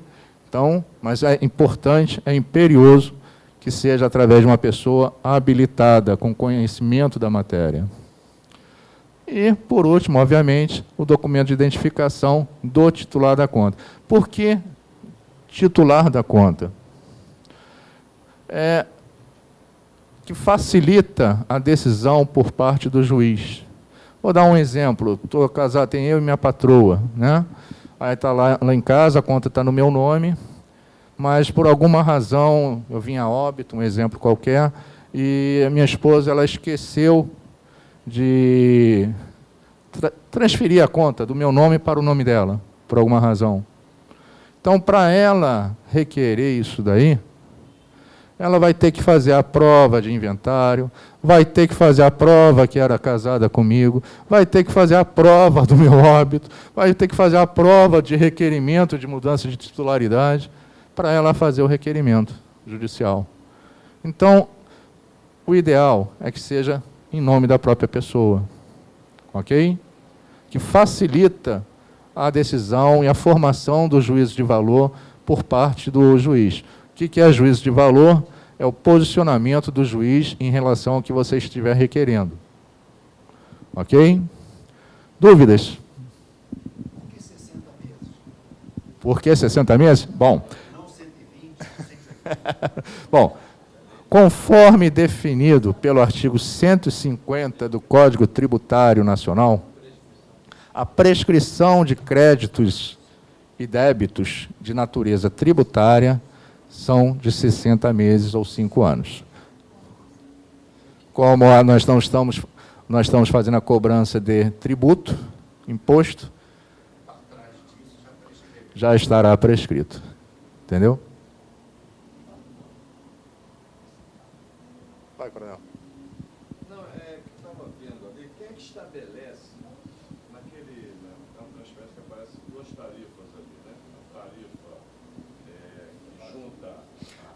S2: Então, mas é importante, é imperioso que seja através de uma pessoa habilitada, com conhecimento da matéria. E, por último, obviamente, o documento de identificação do titular da conta. Por que titular da conta? É, que facilita a decisão por parte do juiz. Vou dar um exemplo. Estou casado, tem eu e minha patroa. Né? Aí está lá, lá em casa, a conta está no meu nome, mas por alguma razão, eu vim a óbito, um exemplo qualquer, e a minha esposa ela esqueceu de tra transferir a conta do meu nome para o nome dela, por alguma razão. Então, para ela requerer isso daí, ela vai ter que fazer a prova de inventário, vai ter que fazer a prova que era casada comigo, vai ter que fazer a prova do meu óbito, vai ter que fazer a prova de requerimento de mudança de titularidade, para ela fazer o requerimento judicial. Então, o ideal é que seja em nome da própria pessoa, ok? Que facilita a decisão e a formação do juízo de valor por parte do juiz. O que é juízo de valor? É o posicionamento do juiz em relação ao que você estiver requerendo. Ok? Dúvidas? Por que 60 meses? Por que 60 meses? Bom. Não 120, 150. Bom, conforme definido pelo artigo 150 do Código Tributário Nacional, a prescrição de créditos e débitos de natureza tributária são de 60 meses ou 5 anos. Como nós não estamos, nós estamos fazendo a cobrança de tributo, imposto, já estará prescrito. Entendeu?
S1: Vai, coronel. Não, é que estava vendo ali, quem é que estabelece naquele, né, é uma transferência que aparece duas tarifas ali, né? A tarifa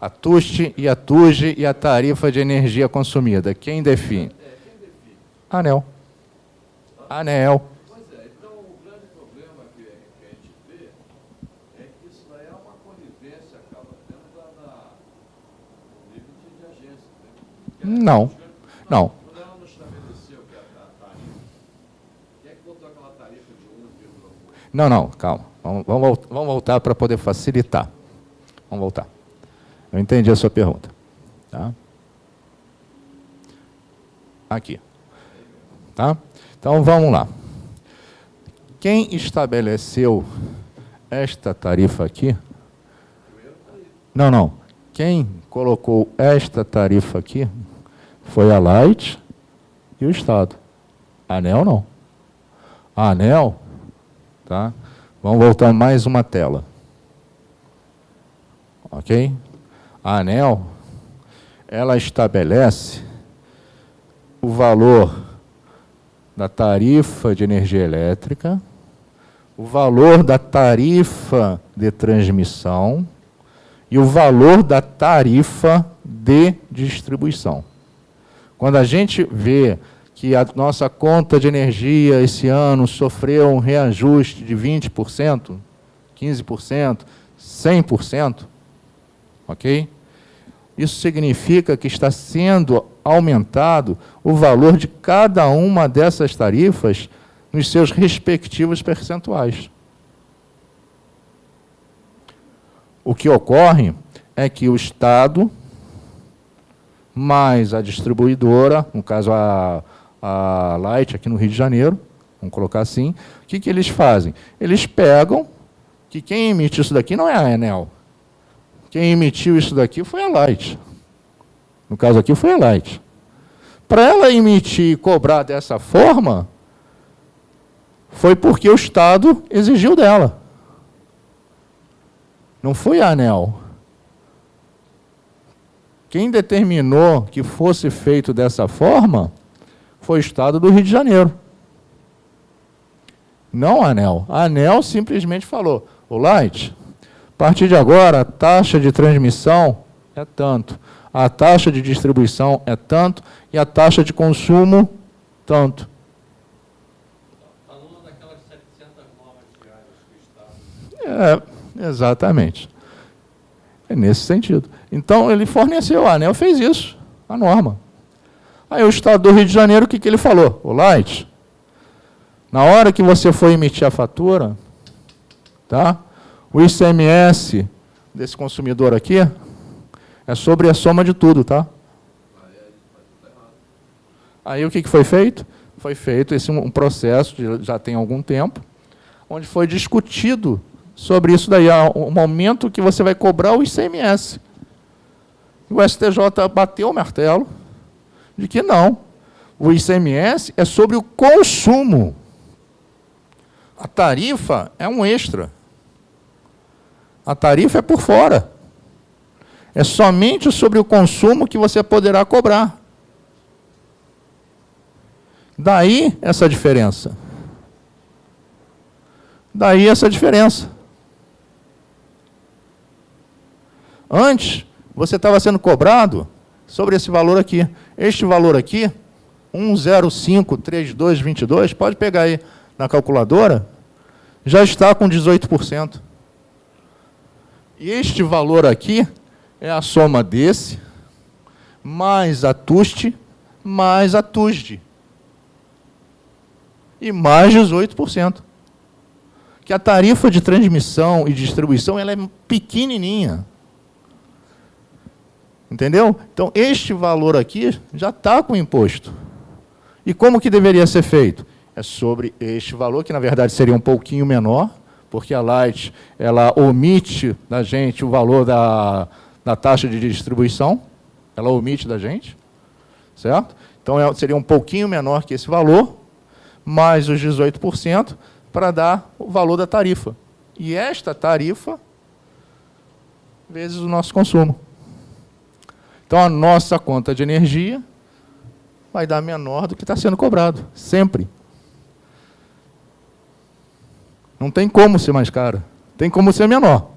S2: a TUST e a TUGE e a tarifa de energia consumida. Quem define? ANEL. ANEL.
S1: Pois é, então o grande problema que, a gente vê é que isso daí é uma conivência, acaba dentro da, nível de, agência.
S2: Né? Não, não.
S1: Quando ela não estabeleceu que a, tarifa, quem é que botou aquela tarifa de 1,1?
S2: Não, não, calma. Vamos, vamos, vamos voltar para poder facilitar. Vamos voltar. Eu entendi a sua pergunta. Tá? Aqui. Tá? Então, vamos lá. Quem estabeleceu esta tarifa aqui... Não, não. Quem colocou esta tarifa aqui foi a Light e o Estado. A ANEL não. A ANEL, tá? Vamos voltar mais uma tela. Ok? A ANEL, ela estabelece o valor da tarifa de energia elétrica, o valor da tarifa de transmissão e o valor da tarifa de distribuição. Quando a gente vê que a nossa conta de energia esse ano sofreu um reajuste de 20%, 15%, 100%, ok? Isso significa que está sendo aumentado o valor de cada uma dessas tarifas nos seus respectivos percentuais. O que ocorre é que o Estado, mais a distribuidora, no caso a, a Light aqui no Rio de Janeiro, vamos colocar assim, o que, que eles fazem? Eles pegam que quem emite isso daqui não é a Enel. Quem emitiu isso daqui foi a Light. No caso aqui foi a Light. Para ela emitir e cobrar dessa forma, foi porque o Estado exigiu dela. Não foi a ANEL. Quem determinou que fosse feito dessa forma foi o Estado do Rio de Janeiro. Não a ANEL. A ANEL simplesmente falou, o Light, a partir de agora, a taxa de transmissão é tanto, a taxa de distribuição é tanto e a taxa de consumo, tanto. Falando daquelas 700 normas diárias do Estado. É, Exatamente. É nesse sentido. Então, ele forneceu, a ANEL fez isso, a norma. Aí o Estado do Rio de Janeiro, o que, que ele falou? O Light, na hora que você for emitir a fatura, tá? O ICMS desse consumidor aqui é sobre a soma de tudo, tá? Aí o que, que foi feito? Foi feito esse um processo, já tem algum tempo, onde foi discutido sobre isso daí, o momento que você vai cobrar o ICMS. O STJ bateu o martelo de que não. O ICMS é sobre o consumo. A tarifa é um extra. A tarifa é por fora. É somente sobre o consumo que você poderá cobrar. Daí essa diferença. Daí essa diferença. Antes, você estava sendo cobrado sobre esse valor aqui. Este valor aqui, 1053222, pode pegar aí na calculadora, já está com 18%. Este valor aqui é a soma desse, mais a TUST, mais a TUSD. E mais 18%. Que a tarifa de transmissão e distribuição ela é pequenininha. Entendeu? Então, este valor aqui já está com imposto. E como que deveria ser feito? É sobre este valor, que na verdade seria um pouquinho menor, porque a Light ela omite da gente o valor da, da taxa de distribuição, ela omite da gente, certo? Então, é, seria um pouquinho menor que esse valor, mais os 18%, para dar o valor da tarifa. E esta tarifa, vezes o nosso consumo. Então, a nossa conta de energia vai dar menor do que está sendo cobrado, sempre. Não tem como ser mais cara, tem como ser menor.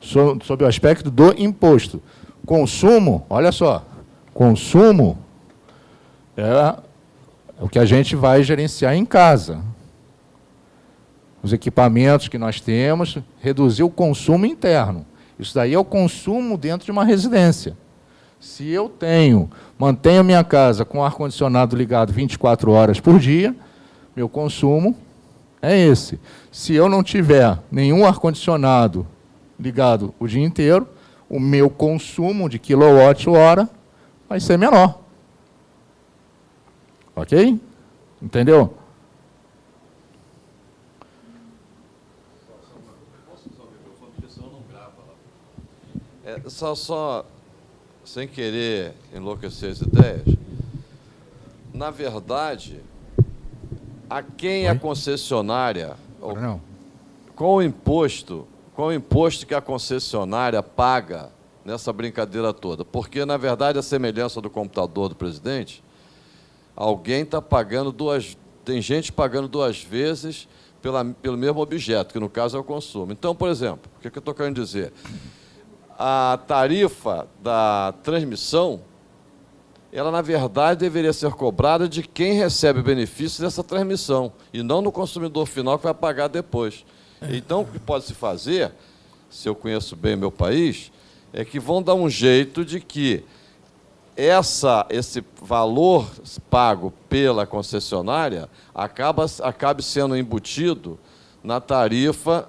S2: Sob o aspecto do imposto. Consumo, olha só, consumo é o que a gente vai gerenciar em casa. Os equipamentos que nós temos, reduzir o consumo interno. Isso daí é o consumo dentro de uma residência. Se eu tenho, mantenho minha casa com ar-condicionado ligado 24 horas por dia, meu consumo é esse. Se eu não tiver nenhum ar-condicionado ligado o dia inteiro, o meu consumo de quilowatt-hora vai ser menor. Ok? Entendeu?
S1: É, só, só, sem querer enlouquecer as ideias, na verdade, a quem Oi? a concessionária,
S2: não.
S1: qual o imposto, qual o imposto que a concessionária paga nessa brincadeira toda? Porque, na verdade, a semelhança do computador do presidente, alguém está pagando duas, tem gente pagando duas vezes pela, pelo mesmo objeto, que no caso é o consumo. Então, por exemplo, o que, que eu estou querendo dizer? A tarifa da transmissão, ela na verdade deveria ser cobrada de quem recebe benefício dessa transmissão, e não no consumidor final que vai pagar depois. Então, o que pode se fazer, se eu conheço bem meu país, é que vão dar um jeito de que essa, esse valor pago pela concessionária acaba, acabe sendo embutido na tarifa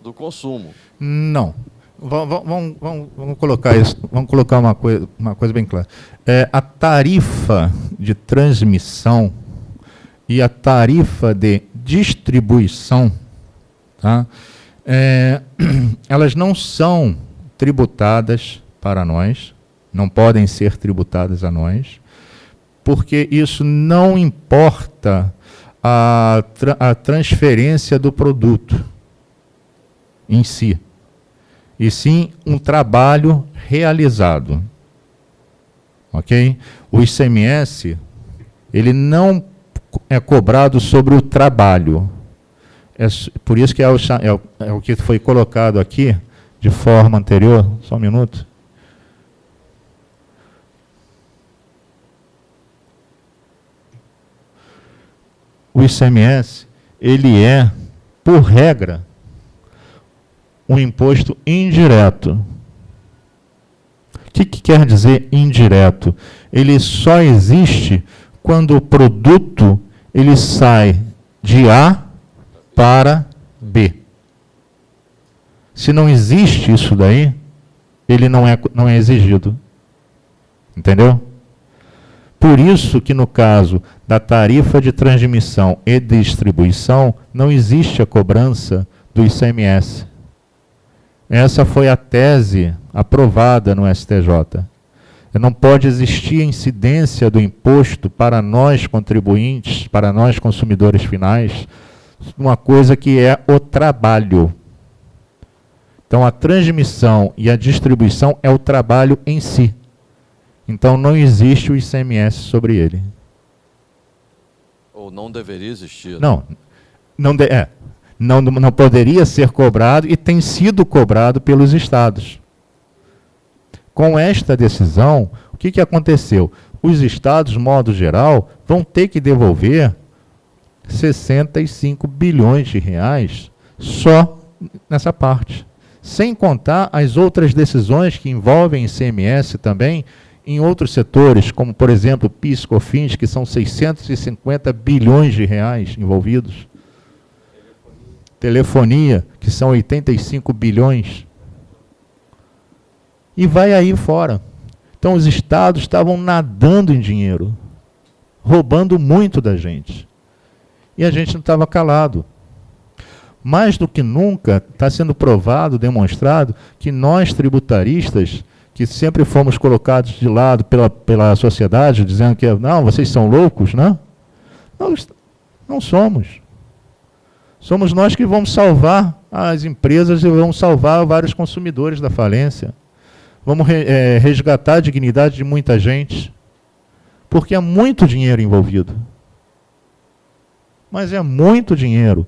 S1: do consumo.
S2: Não. Vamos, vamos, vamos colocar isso, vamos colocar uma coisa, uma coisa bem clara. É, a tarifa de transmissão e a tarifa de distribuição, tá? É, elas não são tributadas para nós, não podem ser tributadas a nós, porque isso não importa a, tra a transferência do produto em si, e sim um trabalho realizado. Ok? O ICMS, ele não é cobrado sobre o trabalho. É, por isso que é o, é, o, é o que foi colocado aqui de forma anterior. Só um minuto. o ICMS, ele é, por regra, um imposto indireto. O que, que quer dizer indireto? Ele só existe quando o produto ele sai de A para B. Se não existe isso daí, ele não é, não é exigido. Entendeu? Por isso que no caso da tarifa de transmissão e distribuição, não existe a cobrança do ICMS. Essa foi a tese aprovada no STJ. Não pode existir incidência do imposto para nós contribuintes, para nós consumidores finais, uma coisa que é o trabalho. Então, a transmissão e a distribuição é o trabalho em si. Então não existe o ICMS sobre ele.
S1: Ou não deveria existir. Né?
S2: Não, não, de, é, não, não poderia ser cobrado e tem sido cobrado pelos estados. Com esta decisão, o que, que aconteceu? Os estados, modo geral, vão ter que devolver 65 bilhões de reais só nessa parte. Sem contar as outras decisões que envolvem ICMS também, em outros setores, como por exemplo PIS, COFINS, que são 650 bilhões de reais envolvidos. Telefonia, que são 85 bilhões. E vai aí fora. Então os estados estavam nadando em dinheiro, roubando muito da gente. E a gente não estava calado. Mais do que nunca está sendo provado, demonstrado, que nós tributaristas que sempre fomos colocados de lado pela, pela sociedade, dizendo que, não, vocês são loucos, né? Não, não somos. Somos nós que vamos salvar as empresas e vamos salvar vários consumidores da falência. Vamos é, resgatar a dignidade de muita gente. Porque é muito dinheiro envolvido. Mas é muito dinheiro.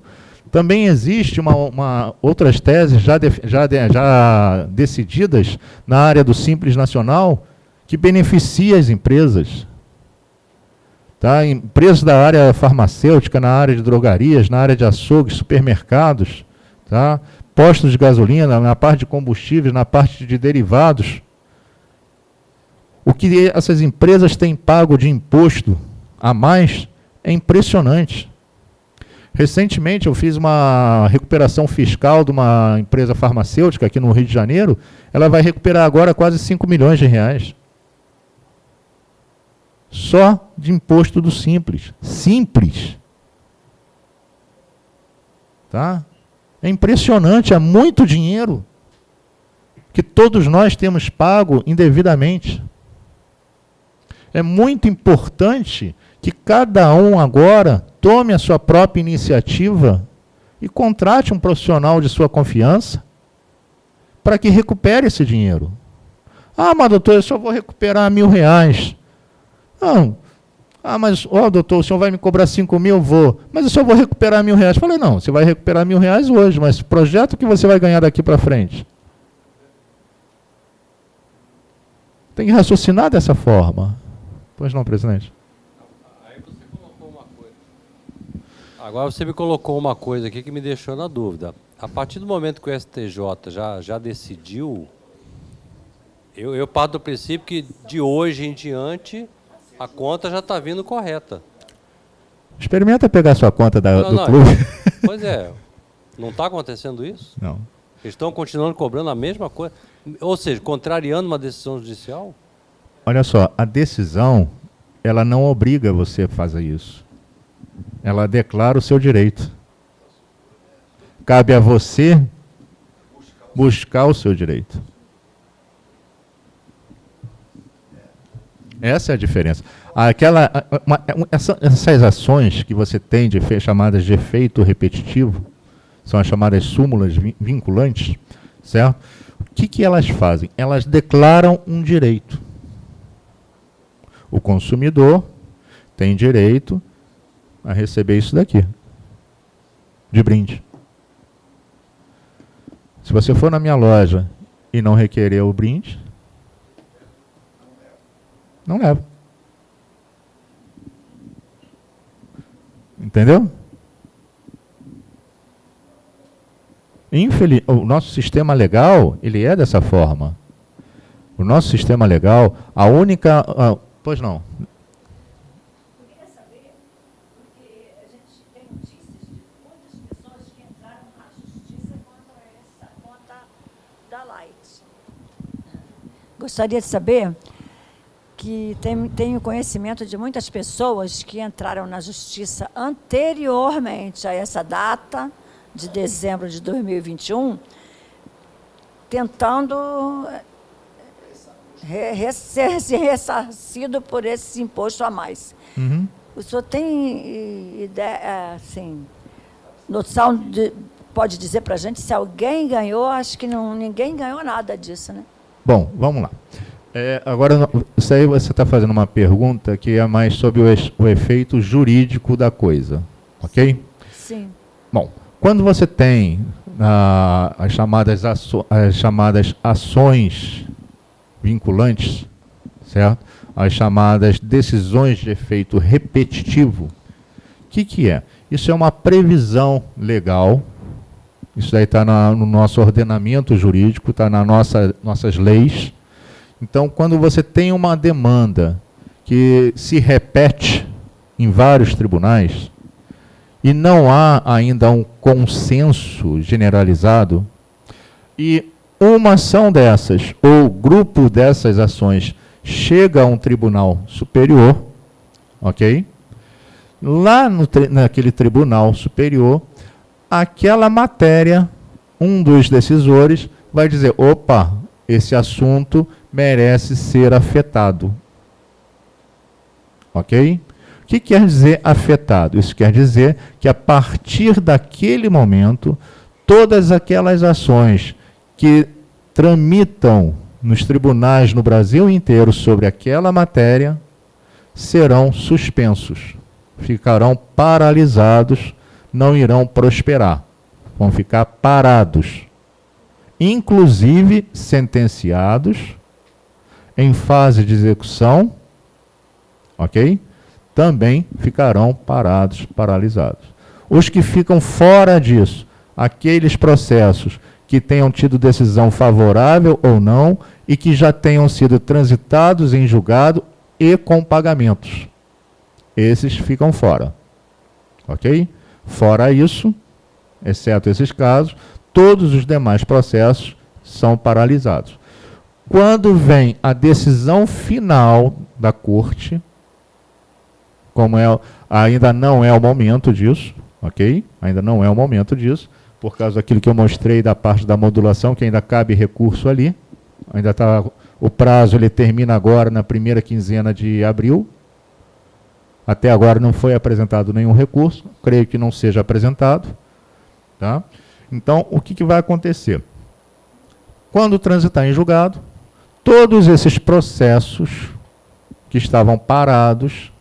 S2: Também existe uma, uma outras teses já, de, já, de, já decididas na área do Simples Nacional que beneficia as empresas. Tá? Empresas da área farmacêutica, na área de drogarias, na área de açougues, supermercados, tá? postos de gasolina, na parte de combustíveis, na parte de derivados. O que essas empresas têm pago de imposto a mais é impressionante. Recentemente eu fiz uma recuperação fiscal de uma empresa farmacêutica aqui no Rio de Janeiro. Ela vai recuperar agora quase 5 milhões de reais. Só de imposto do simples. Simples. Tá? É impressionante, é muito dinheiro. que todos nós temos pago indevidamente. É muito importante que cada um agora tome a sua própria iniciativa e contrate um profissional de sua confiança para que recupere esse dinheiro. Ah, mas doutor, eu só vou recuperar mil reais. Não. Ah, mas, ó, oh, doutor, o senhor vai me cobrar cinco mil? Vou. Mas eu só vou recuperar mil reais. Falei, não, você vai recuperar mil reais hoje, mas projeto que você vai ganhar daqui para frente. Tem que raciocinar dessa forma. Pois não, presidente?
S3: Agora você me colocou uma coisa aqui que me deixou na dúvida. A partir do momento que o STJ já, já decidiu, eu, eu parto do princípio que de hoje em diante a conta já está vindo correta.
S2: Experimenta pegar sua conta da, não, do não, clube.
S3: Pois é. Não está acontecendo isso?
S2: Não.
S3: Eles estão continuando cobrando a mesma coisa. Ou seja, contrariando uma decisão judicial?
S2: Olha só, a decisão, ela não obriga você a fazer isso. Ela declara o seu direito. Cabe a você buscar o seu direito. Essa é a diferença. Aquela, uma, essa, essas ações que você tem de chamadas de efeito repetitivo, são as chamadas súmulas vinculantes, certo? O que, que elas fazem? Elas declaram um direito. O consumidor tem direito a receber isso daqui, de brinde. Se você for na minha loja e não requerer o brinde, não leva. Entendeu? Infeliz... O nosso sistema legal, ele é dessa forma. O nosso sistema legal, a única... Pois não.
S4: Gostaria de saber que tem, tenho conhecimento de muitas pessoas que entraram na justiça anteriormente a essa data, de dezembro de 2021, tentando re, re, ser, ser ressarcido por esse imposto a mais. Uhum. O senhor tem ideia, assim, noção de, pode dizer para a gente se alguém ganhou? Acho que não, ninguém ganhou nada disso, né?
S2: Bom, vamos lá. É, agora, isso aí você está fazendo uma pergunta que é mais sobre o, o, efeito jurídico da coisa, ok?
S4: Sim.
S2: Bom, quando você tem ah, as, chamadas as chamadas ações vinculantes, certo? As chamadas decisões de efeito repetitivo, o que, que é? Isso é uma previsão legal, isso daí está no nosso ordenamento jurídico, está nas nossa, nossas leis, então, quando você tem uma demanda que se repete em vários tribunais e não há ainda um consenso generalizado, e uma ação dessas ou grupo dessas ações chega a um tribunal superior, ok? Lá no, naquele tribunal superior, aquela matéria, um dos decisores vai dizer, opa, esse assunto merece ser afetado. Ok? O que quer dizer afetado? Isso quer dizer que a partir daquele momento, todas aquelas ações que tramitam nos tribunais no Brasil inteiro sobre aquela matéria serão suspensos, ficarão paralisados, não irão prosperar, vão ficar parados, inclusive sentenciados em fase de execução, ok? Também ficarão parados, paralisados. Os que ficam fora disso, aqueles processos que tenham tido decisão favorável ou não e que já tenham sido transitados em julgado e com pagamentos. Esses ficam fora. Ok? Fora isso, exceto esses casos, todos os demais processos são paralisados. Quando vem a decisão final da corte, como é, ainda não é o momento disso, ok? Ainda não é o momento disso, por causa daquilo que eu mostrei da parte da modulação, que ainda cabe recurso ali, Ainda está o prazo ele termina agora na primeira quinzena de abril. Até agora não foi apresentado nenhum recurso, creio que não seja apresentado. Tá? Então, o que, que vai acontecer? Quando transitar em julgado, todos esses processos que estavam parados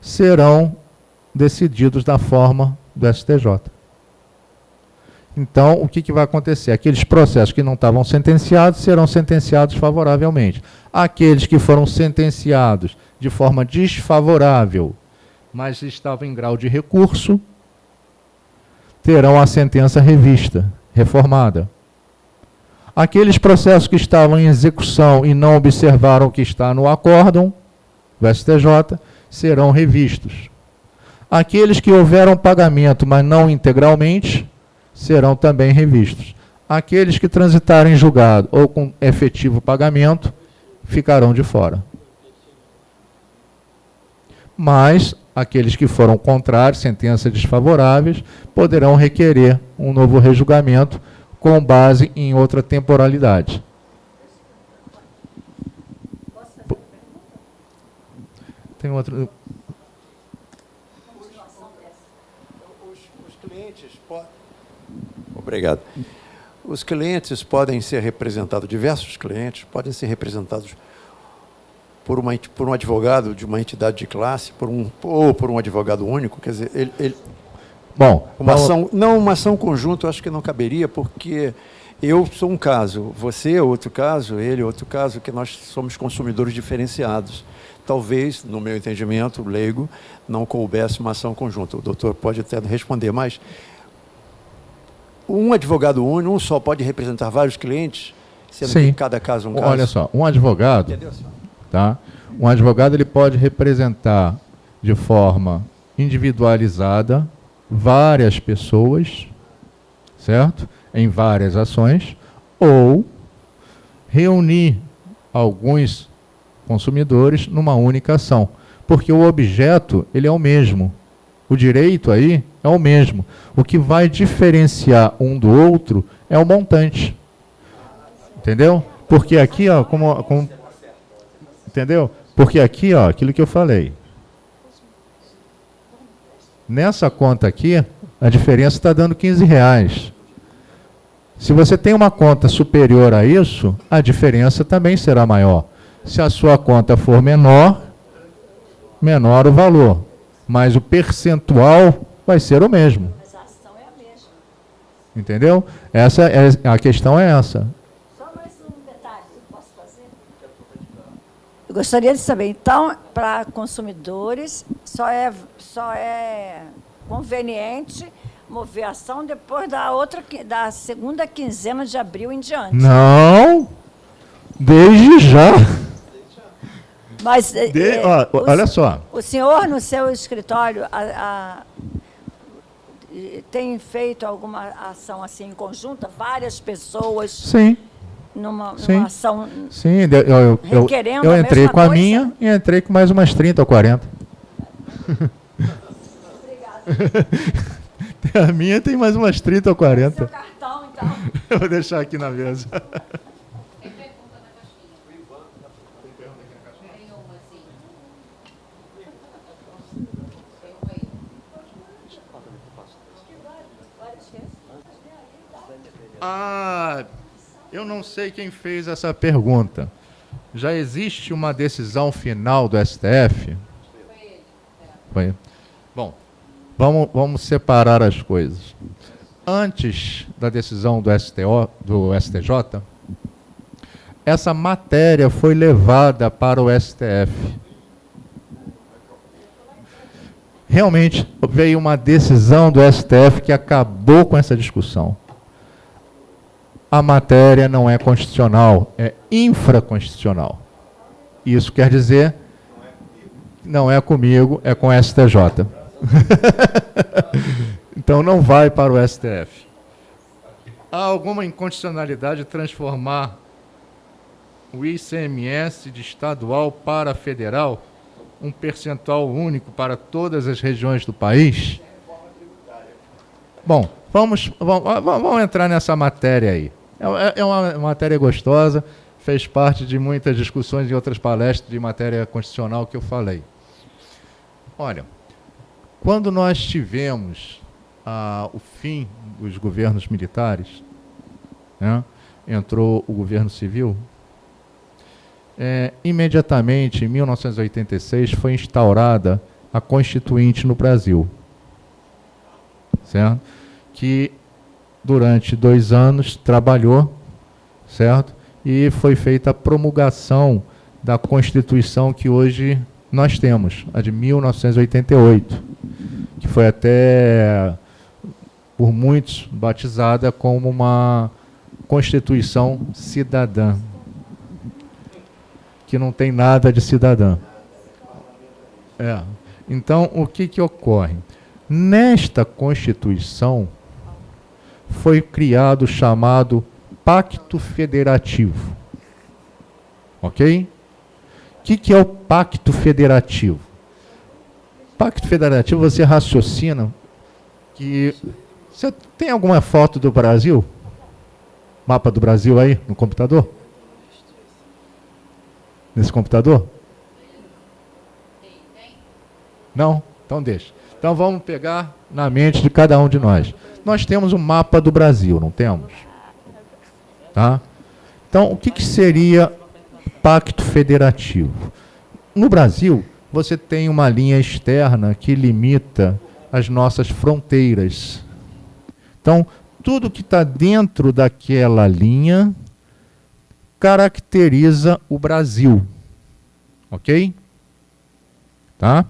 S2: serão decididos da forma do STJ. Então, o que, que vai acontecer? Aqueles processos que não estavam sentenciados serão sentenciados favoravelmente. Aqueles que foram sentenciados de forma desfavorável, mas estavam em grau de recurso, terão a sentença revista, reformada. Aqueles processos que estavam em execução e não observaram o que está no acórdão do STJ serão revistos. Aqueles que houveram pagamento, mas não integralmente, serão também revistos. Aqueles que transitarem julgado ou com efetivo pagamento ficarão de fora. Mas aqueles que foram contrários, sentenças desfavoráveis, poderão requerer um novo rejulgamento com base em outra temporalidade. Tem outro.
S5: Obrigado. Os clientes podem ser representados, diversos clientes podem ser representados por, uma, por um advogado de uma entidade de classe, por um, ou por um advogado único, quer dizer, ele, ele
S2: Bom,
S5: uma ação, não uma ação conjunta, eu acho que não caberia, porque eu sou um caso, você é outro caso, ele é outro caso, que nós somos consumidores diferenciados. Talvez, no meu entendimento leigo, não coubesse uma ação conjunta. O doutor pode até responder, mas um advogado único, um só pode representar vários clientes,
S2: sendo Sim. que
S5: cada caso é um caso.
S2: Olha só, um advogado, Entendeu, tá? Um advogado ele pode representar de forma individualizada várias pessoas, certo? Em várias ações, ou reunir alguns consumidores numa única ação, porque o objeto ele é o mesmo. O direito aí é o mesmo. O que vai diferenciar um do outro é o montante. Entendeu? Porque aqui, ó, como, como entendeu? Porque aqui, ó, aquilo que eu falei. Nessa conta aqui, a diferença está dando 15 reais. Se você tem uma conta superior a isso, a diferença também será maior. Se a sua conta for menor, menor o valor mas o percentual vai ser o mesmo. Mas a ação é a mesma. Entendeu? Essa é, a questão é essa. Só mais um detalhe que
S4: eu posso fazer. Eu gostaria de saber, então, para consumidores, só é, só é conveniente mover a ação depois da outra da segunda quinzena de abril em diante.
S2: Não! Desde já.
S4: Mas, de,
S2: é, ó, o, olha só.
S4: O senhor, no seu escritório, a, a, tem feito alguma ação assim conjunta? Várias pessoas?
S2: Sim.
S4: Numa, Sim. numa ação
S2: Sim, eu, eu, eu, eu entrei a com a minha e entrei com mais umas 30 ou 40. a minha tem mais umas 30 ou 40. Seu cartão, então. eu vou deixar aqui na mesa. Ah, eu não sei quem fez essa pergunta. Já existe uma decisão final do STF? Foi. Bom, vamos, vamos separar as coisas. Antes da decisão do, STO, do STJ, essa matéria foi levada para o STF. Realmente veio uma decisão do STF que acabou com essa discussão a matéria não é constitucional, é infraconstitucional. Isso quer dizer, não é comigo, é com o STJ. então não vai para o STF. Há alguma inconstitucionalidade de transformar o ICMS de estadual para federal, um percentual único para todas as regiões do país? Bom, vamos, vamos, vamos entrar nessa matéria aí. É, é uma matéria gostosa, fez parte de muitas discussões e outras palestras de matéria constitucional que eu falei. Olha, quando nós tivemos ah, o fim dos governos militares, né, entrou o governo civil, é, imediatamente, em 1986, foi instaurada a Constituinte no Brasil, certo? Que durante dois anos trabalhou, certo? E foi feita a promulgação da Constituição que hoje nós temos, a de 1988, que foi até por muitos batizada como uma Constituição cidadã, que não tem nada de cidadã. É. Então, o que, que ocorre? Nesta Constituição foi criado o chamado Pacto Federativo. Ok? O que, que é o Pacto Federativo? Pacto Federativo, você raciocina que. Você tem alguma foto do Brasil? Mapa do Brasil aí no computador? Nesse computador? Não? Então deixa. Então vamos pegar na mente de cada um de nós. Nós temos um mapa do Brasil, não temos? Tá? Então, o que, que seria pacto federativo? No Brasil, você tem uma linha externa que limita as nossas fronteiras. Então, tudo que está dentro daquela linha caracteriza o Brasil. Ok? Tá?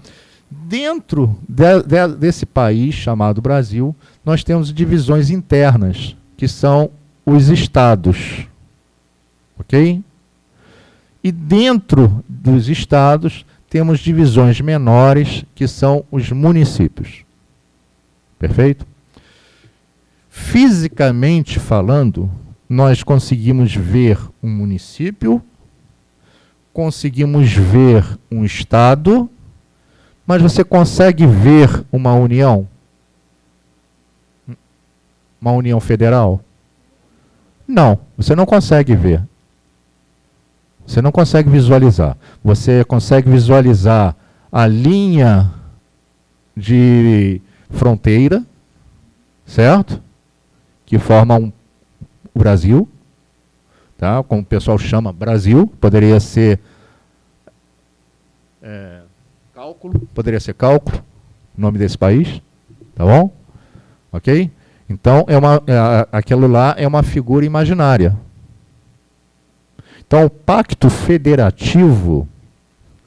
S2: Dentro de, de, desse país chamado Brasil, nós temos divisões internas, que são os estados. Ok? E dentro dos estados, temos divisões menores, que são os municípios. Perfeito? Fisicamente falando, nós conseguimos ver um município, conseguimos ver um estado mas você consegue ver uma união? Uma união federal? Não, você não consegue ver. Você não consegue visualizar. Você consegue visualizar a linha de fronteira, certo? Que forma um, Brasil, tá? como o pessoal chama Brasil, poderia ser é, Cálculo, poderia ser cálculo, nome desse país, tá bom? Ok? Então, é uma, é, aquilo lá é uma figura imaginária. Então, o pacto federativo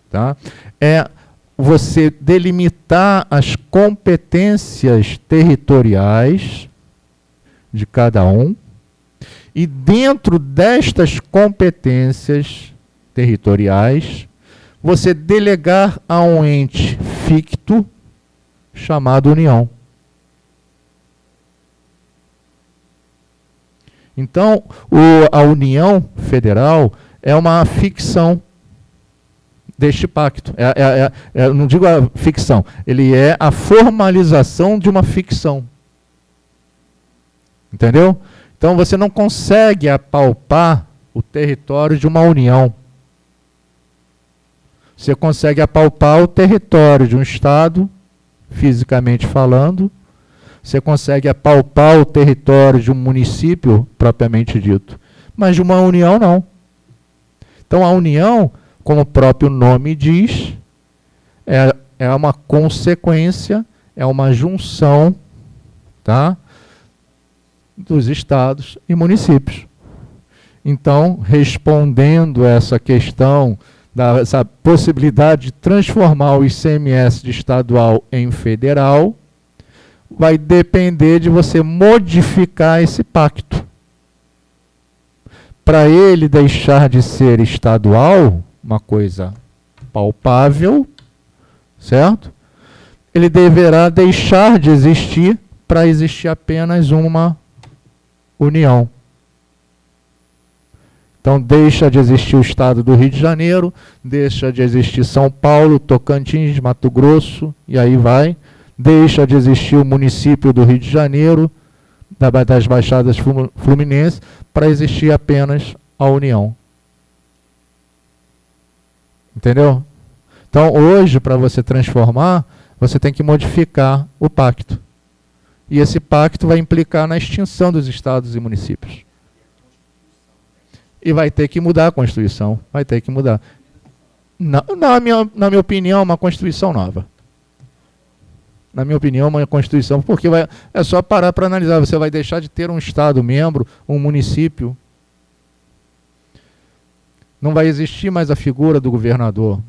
S2: tá, é você delimitar as competências territoriais de cada um, e dentro destas competências territoriais, você delegar a um ente ficto chamado União. Então, o, a União Federal é uma ficção deste pacto. É, é, é, é, não digo a ficção, ele é a formalização de uma ficção. Entendeu? Então você não consegue apalpar o território de uma união. Você consegue apalpar o território de um Estado, fisicamente falando, você consegue apalpar o território de um município, propriamente dito, mas de uma união não. Então a união, como o próprio nome diz, é, é uma consequência, é uma junção tá, dos estados e municípios. Então, respondendo essa questão dessa possibilidade de transformar o ICMS de estadual em federal, vai depender de você modificar esse pacto. Para ele deixar de ser estadual, uma coisa palpável, certo? Ele deverá deixar de existir para existir apenas uma união. Então deixa de existir o estado do Rio de Janeiro, deixa de existir São Paulo, Tocantins, Mato Grosso, e aí vai. Deixa de existir o município do Rio de Janeiro, das Baixadas Fluminenses para existir apenas a União. Entendeu? Então, hoje, para você transformar, você tem que modificar o pacto. E esse pacto vai implicar na extinção dos estados e municípios. E vai ter que mudar a Constituição. Vai ter que mudar. Na, na, minha, na minha opinião, uma Constituição nova. Na minha opinião, uma Constituição, porque vai, é só parar para analisar. Você vai deixar de ter um Estado membro, um município. Não vai existir mais a figura do governador.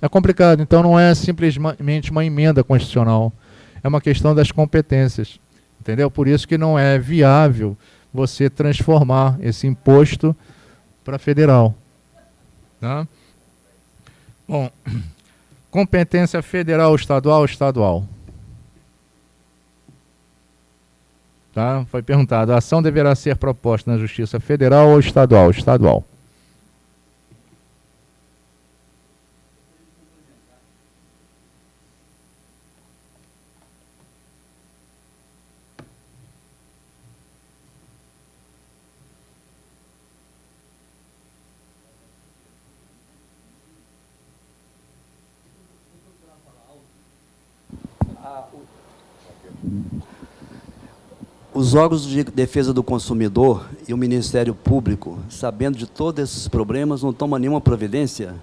S2: É complicado, então não é simplesmente uma emenda constitucional. É uma questão das competências. Entendeu? Por isso que não é viável você transformar esse imposto para federal. Tá? Bom, competência federal, estadual, estadual. Tá? Foi perguntado, a ação deverá ser proposta na Justiça Federal ou estadual? Estadual.
S6: Os órgãos de defesa do consumidor e o Ministério Público, sabendo de todos esses problemas, não tomam nenhuma providência?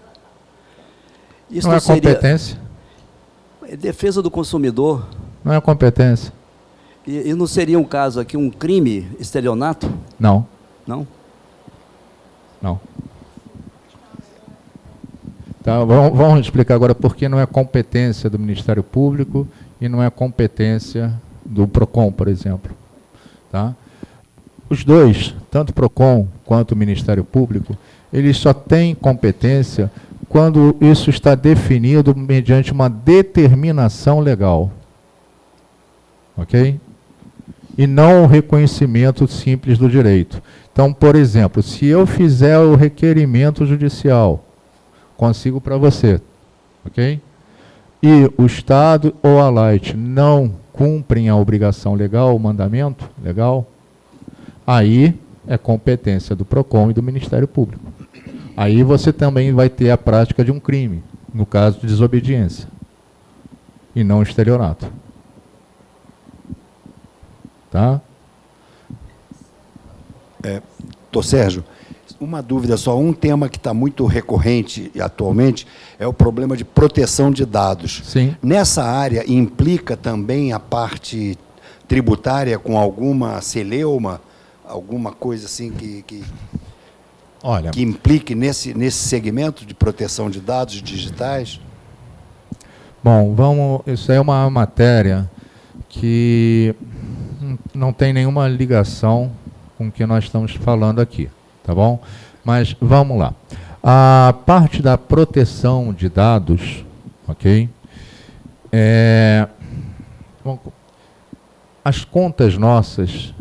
S2: Isso não, é competência?
S6: É defesa do consumidor.
S2: Não é competência.
S6: E, e, não seria um caso aqui, um crime, estelionato?
S2: Não.
S6: Não?
S2: Não. Tá, vamos, vamos explicar agora por que não é competência do Ministério Público e não é competência do PROCON, por exemplo. Tá? Os dois, tanto o PROCON quanto o Ministério Público, eles só têm competência quando isso está definido mediante uma determinação legal. Ok? E não o reconhecimento simples do direito. Então, por exemplo, se eu fizer o requerimento judicial, consigo para você, ok? E o Estado ou a Light não cumprem a obrigação legal, o mandamento legal, aí é competência do PROCON e do Ministério Público. Aí você também vai ter a prática de um crime, no caso de desobediência, e não estelionato. Tá?
S7: É, Tô Sérgio, uma dúvida só, um tema que está muito recorrente atualmente é o problema de proteção de dados.
S2: Sim.
S7: Nessa área implica também a parte tributária com alguma celeuma, alguma coisa assim que, que,
S2: Olha,
S7: que implique nesse, nesse segmento de proteção de dados digitais?
S2: Bom, vamos. Isso é uma matéria que não tem nenhuma ligação com o que nós estamos falando aqui tá bom? Mas vamos lá. A parte da proteção de dados, ok? É, as contas nossas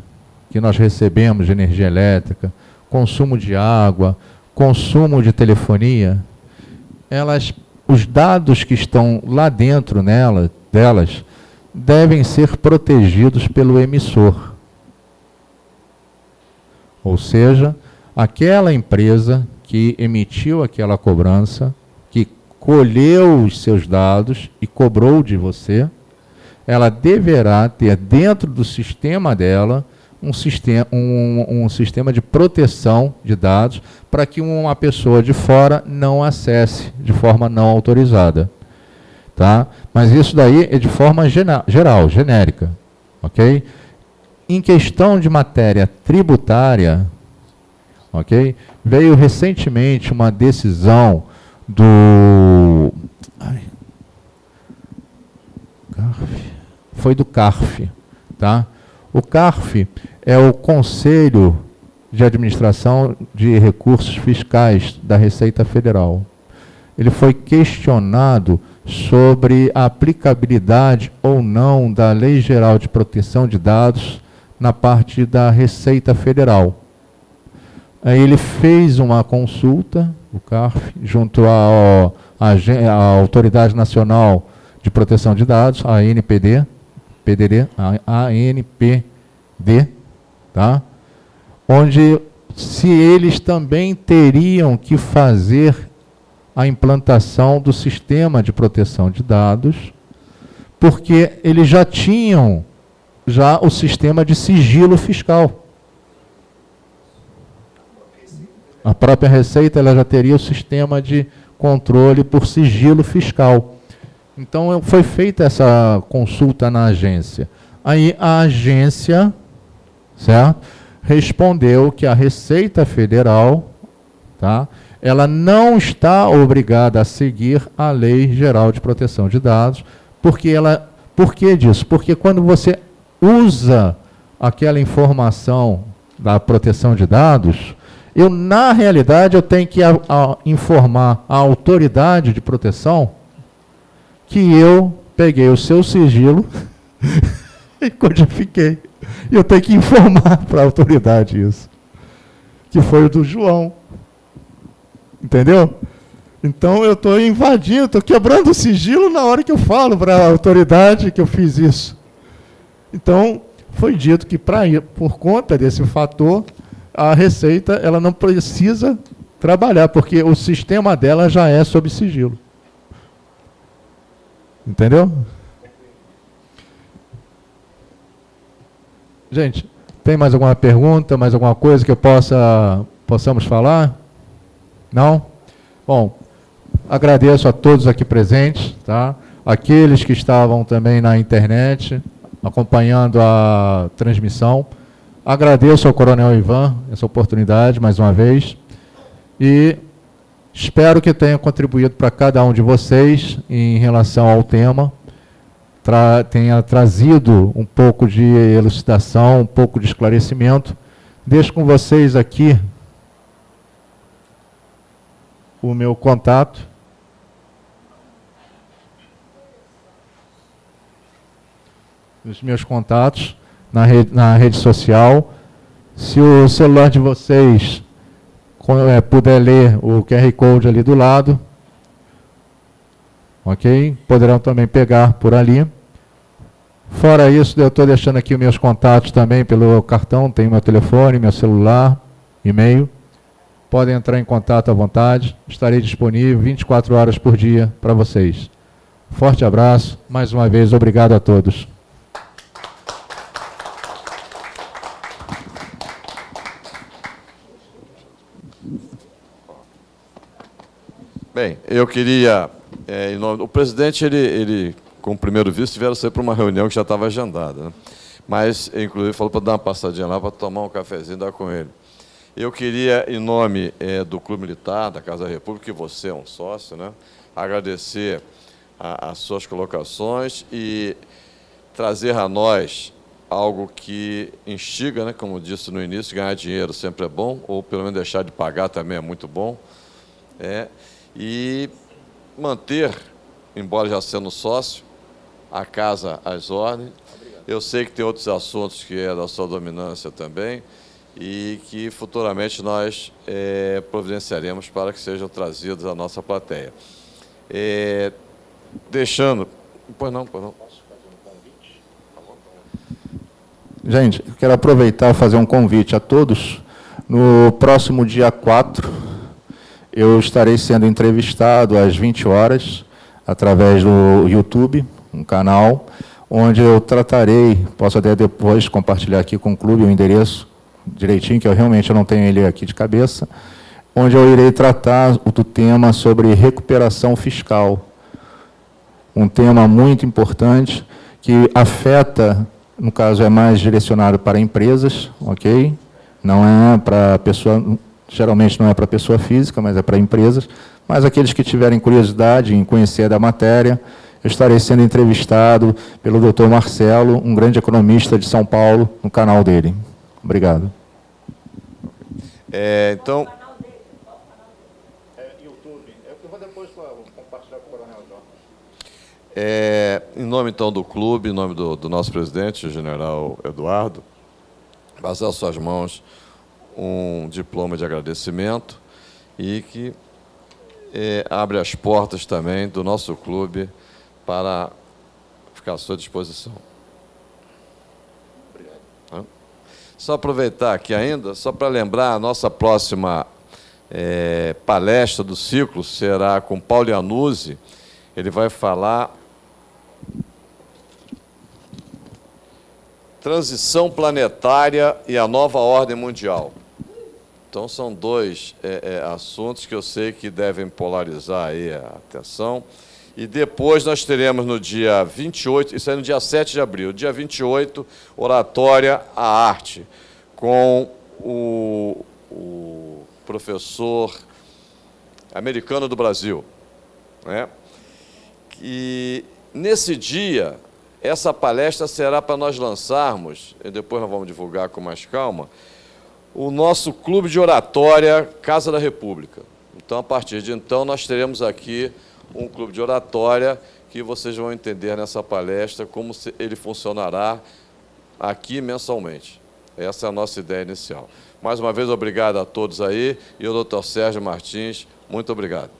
S2: que nós recebemos de energia elétrica, consumo de água, consumo de telefonia, elas, os dados que estão lá dentro nela, delas devem ser protegidos pelo emissor. Ou seja, aquela empresa que emitiu aquela cobrança, que colheu os seus dados e cobrou de você, ela deverá ter dentro do sistema dela um sistema, um, um sistema de proteção de dados para que uma pessoa de fora não acesse de forma não autorizada. Tá? Mas isso daí é de forma geral, genérica. ok? Em questão de matéria tributária, ok? Veio recentemente uma decisão do... Ai, CARF, foi do CARF, tá? O CARF é o Conselho de Administração de Recursos Fiscais da Receita Federal. Ele foi questionado sobre a aplicabilidade ou não da Lei Geral de Proteção de Dados na parte da Receita Federal. Aí ele fez uma consulta, o CARF, junto à, Autoridade Nacional de Proteção de Dados, a ANPD, PDD, ANPD, tá? onde se eles também teriam que fazer a implantação do sistema de proteção de dados, porque eles já tinham já o sistema de sigilo fiscal. A própria Receita ela já teria o sistema de controle por sigilo fiscal. Então foi feita essa consulta na agência. Aí a agência, certo? respondeu que a Receita Federal, tá, ela não está obrigada a seguir a Lei Geral de Proteção de Dados, porque ela, por que disso? Porque quando você usa aquela informação da proteção de dados, eu na realidade eu tenho que a, a, informar a autoridade de proteção que eu peguei o seu sigilo e codifiquei. Eu tenho que informar para a autoridade isso. Que foi o do João. Entendeu? Então eu estou invadindo, estou quebrando o sigilo na hora que eu falo para a autoridade que eu fiz isso. Então, foi dito que pra, por conta desse fator, a Receita ela não precisa trabalhar, porque o sistema dela já é sob sigilo. Entendeu? Gente, tem mais alguma pergunta, mais alguma coisa que eu possa possamos falar? Não? Bom, agradeço a todos aqui presentes, tá? Aqueles que estavam também na internet acompanhando a transmissão. Agradeço ao Coronel Ivan essa oportunidade mais uma vez e espero que tenha contribuído para cada um de vocês em relação ao tema tra tenha trazido um pouco de elucidação, um pouco de esclarecimento. Deixo com vocês aqui o meu contato. Os meus contatos na rede, na rede social. Se o celular de vocês é, puder ler o QR Code ali do lado, ok? Poderão também pegar por ali. Fora isso, eu estou deixando aqui meus contatos também pelo cartão, tem meu telefone, meu celular, e-mail. Podem entrar em contato à vontade, estarei disponível 24 horas por dia para vocês. Forte abraço, mais uma vez, obrigado a todos.
S1: Bem, eu queria é, o presidente, ele, ele, com o primeiro vice, tiveram sair para uma reunião que já estava agendada. Né? Mas, inclusive, falou para dar uma passadinha lá para tomar um cafezinho e dar com ele. Eu queria, em nome é, do Clube Militar, da Casa da República, que você é um sócio, né? agradecer a, as suas colocações e trazer a nós algo que instiga, né? como disse no início, ganhar dinheiro sempre é bom, ou pelo menos deixar de pagar também é muito bom. É, e manter, embora já sendo sócio, a casa às ordens. Eu sei que tem outros assuntos que é da sua dominância também e que futuramente nós é, providenciaremos para que sejam trazidos à nossa plateia. É, deixando... Pois não, pois não.
S2: Gente, eu quero aproveitar e fazer um convite a todos. No próximo dia 4, eu estarei sendo entrevistado às 20 horas, através do YouTube, um canal, onde eu tratarei, posso até depois compartilhar aqui com o clube o endereço direitinho, que eu realmente não tenho ele aqui de cabeça, onde eu irei tratar do tema sobre recuperação fiscal. Um tema muito importante que afeta, no caso é mais direcionado para empresas, ok? Não é para pessoa, geralmente não é para pessoa física, mas é para empresas, mas aqueles que tiverem curiosidade em conhecer da matéria, eu estarei sendo entrevistado pelo Dr. Marcelo, um grande economista de São Paulo, no canal dele. Obrigado.
S1: É, então... É, em nome, então, do clube, em nome do, do nosso presidente, o general Eduardo, passar suas mãos um diploma de agradecimento e que é, abre as portas também do nosso clube para ficar à sua disposição. Só aproveitar aqui ainda, só para lembrar, a nossa próxima é, palestra do ciclo será com Paulo Iannuzzi. Ele vai falar transição planetária e a nova ordem mundial. Então, são dois é, é, assuntos que eu sei que devem polarizar aí a atenção. E depois nós teremos no dia 28, isso é no dia 7 de abril, dia 28, Oratória à Arte, com o, o professor americano do Brasil. Né? E nesse dia, essa palestra será para nós lançarmos, e depois nós vamos divulgar com mais calma, o nosso clube de oratória Casa da República. Então, a partir de então, nós teremos aqui um clube de oratória que vocês vão entender nessa palestra como ele funcionará aqui mensalmente. Essa é a nossa ideia inicial. Mais uma vez, obrigado a todos aí. E o doutor Sérgio Martins, muito obrigado.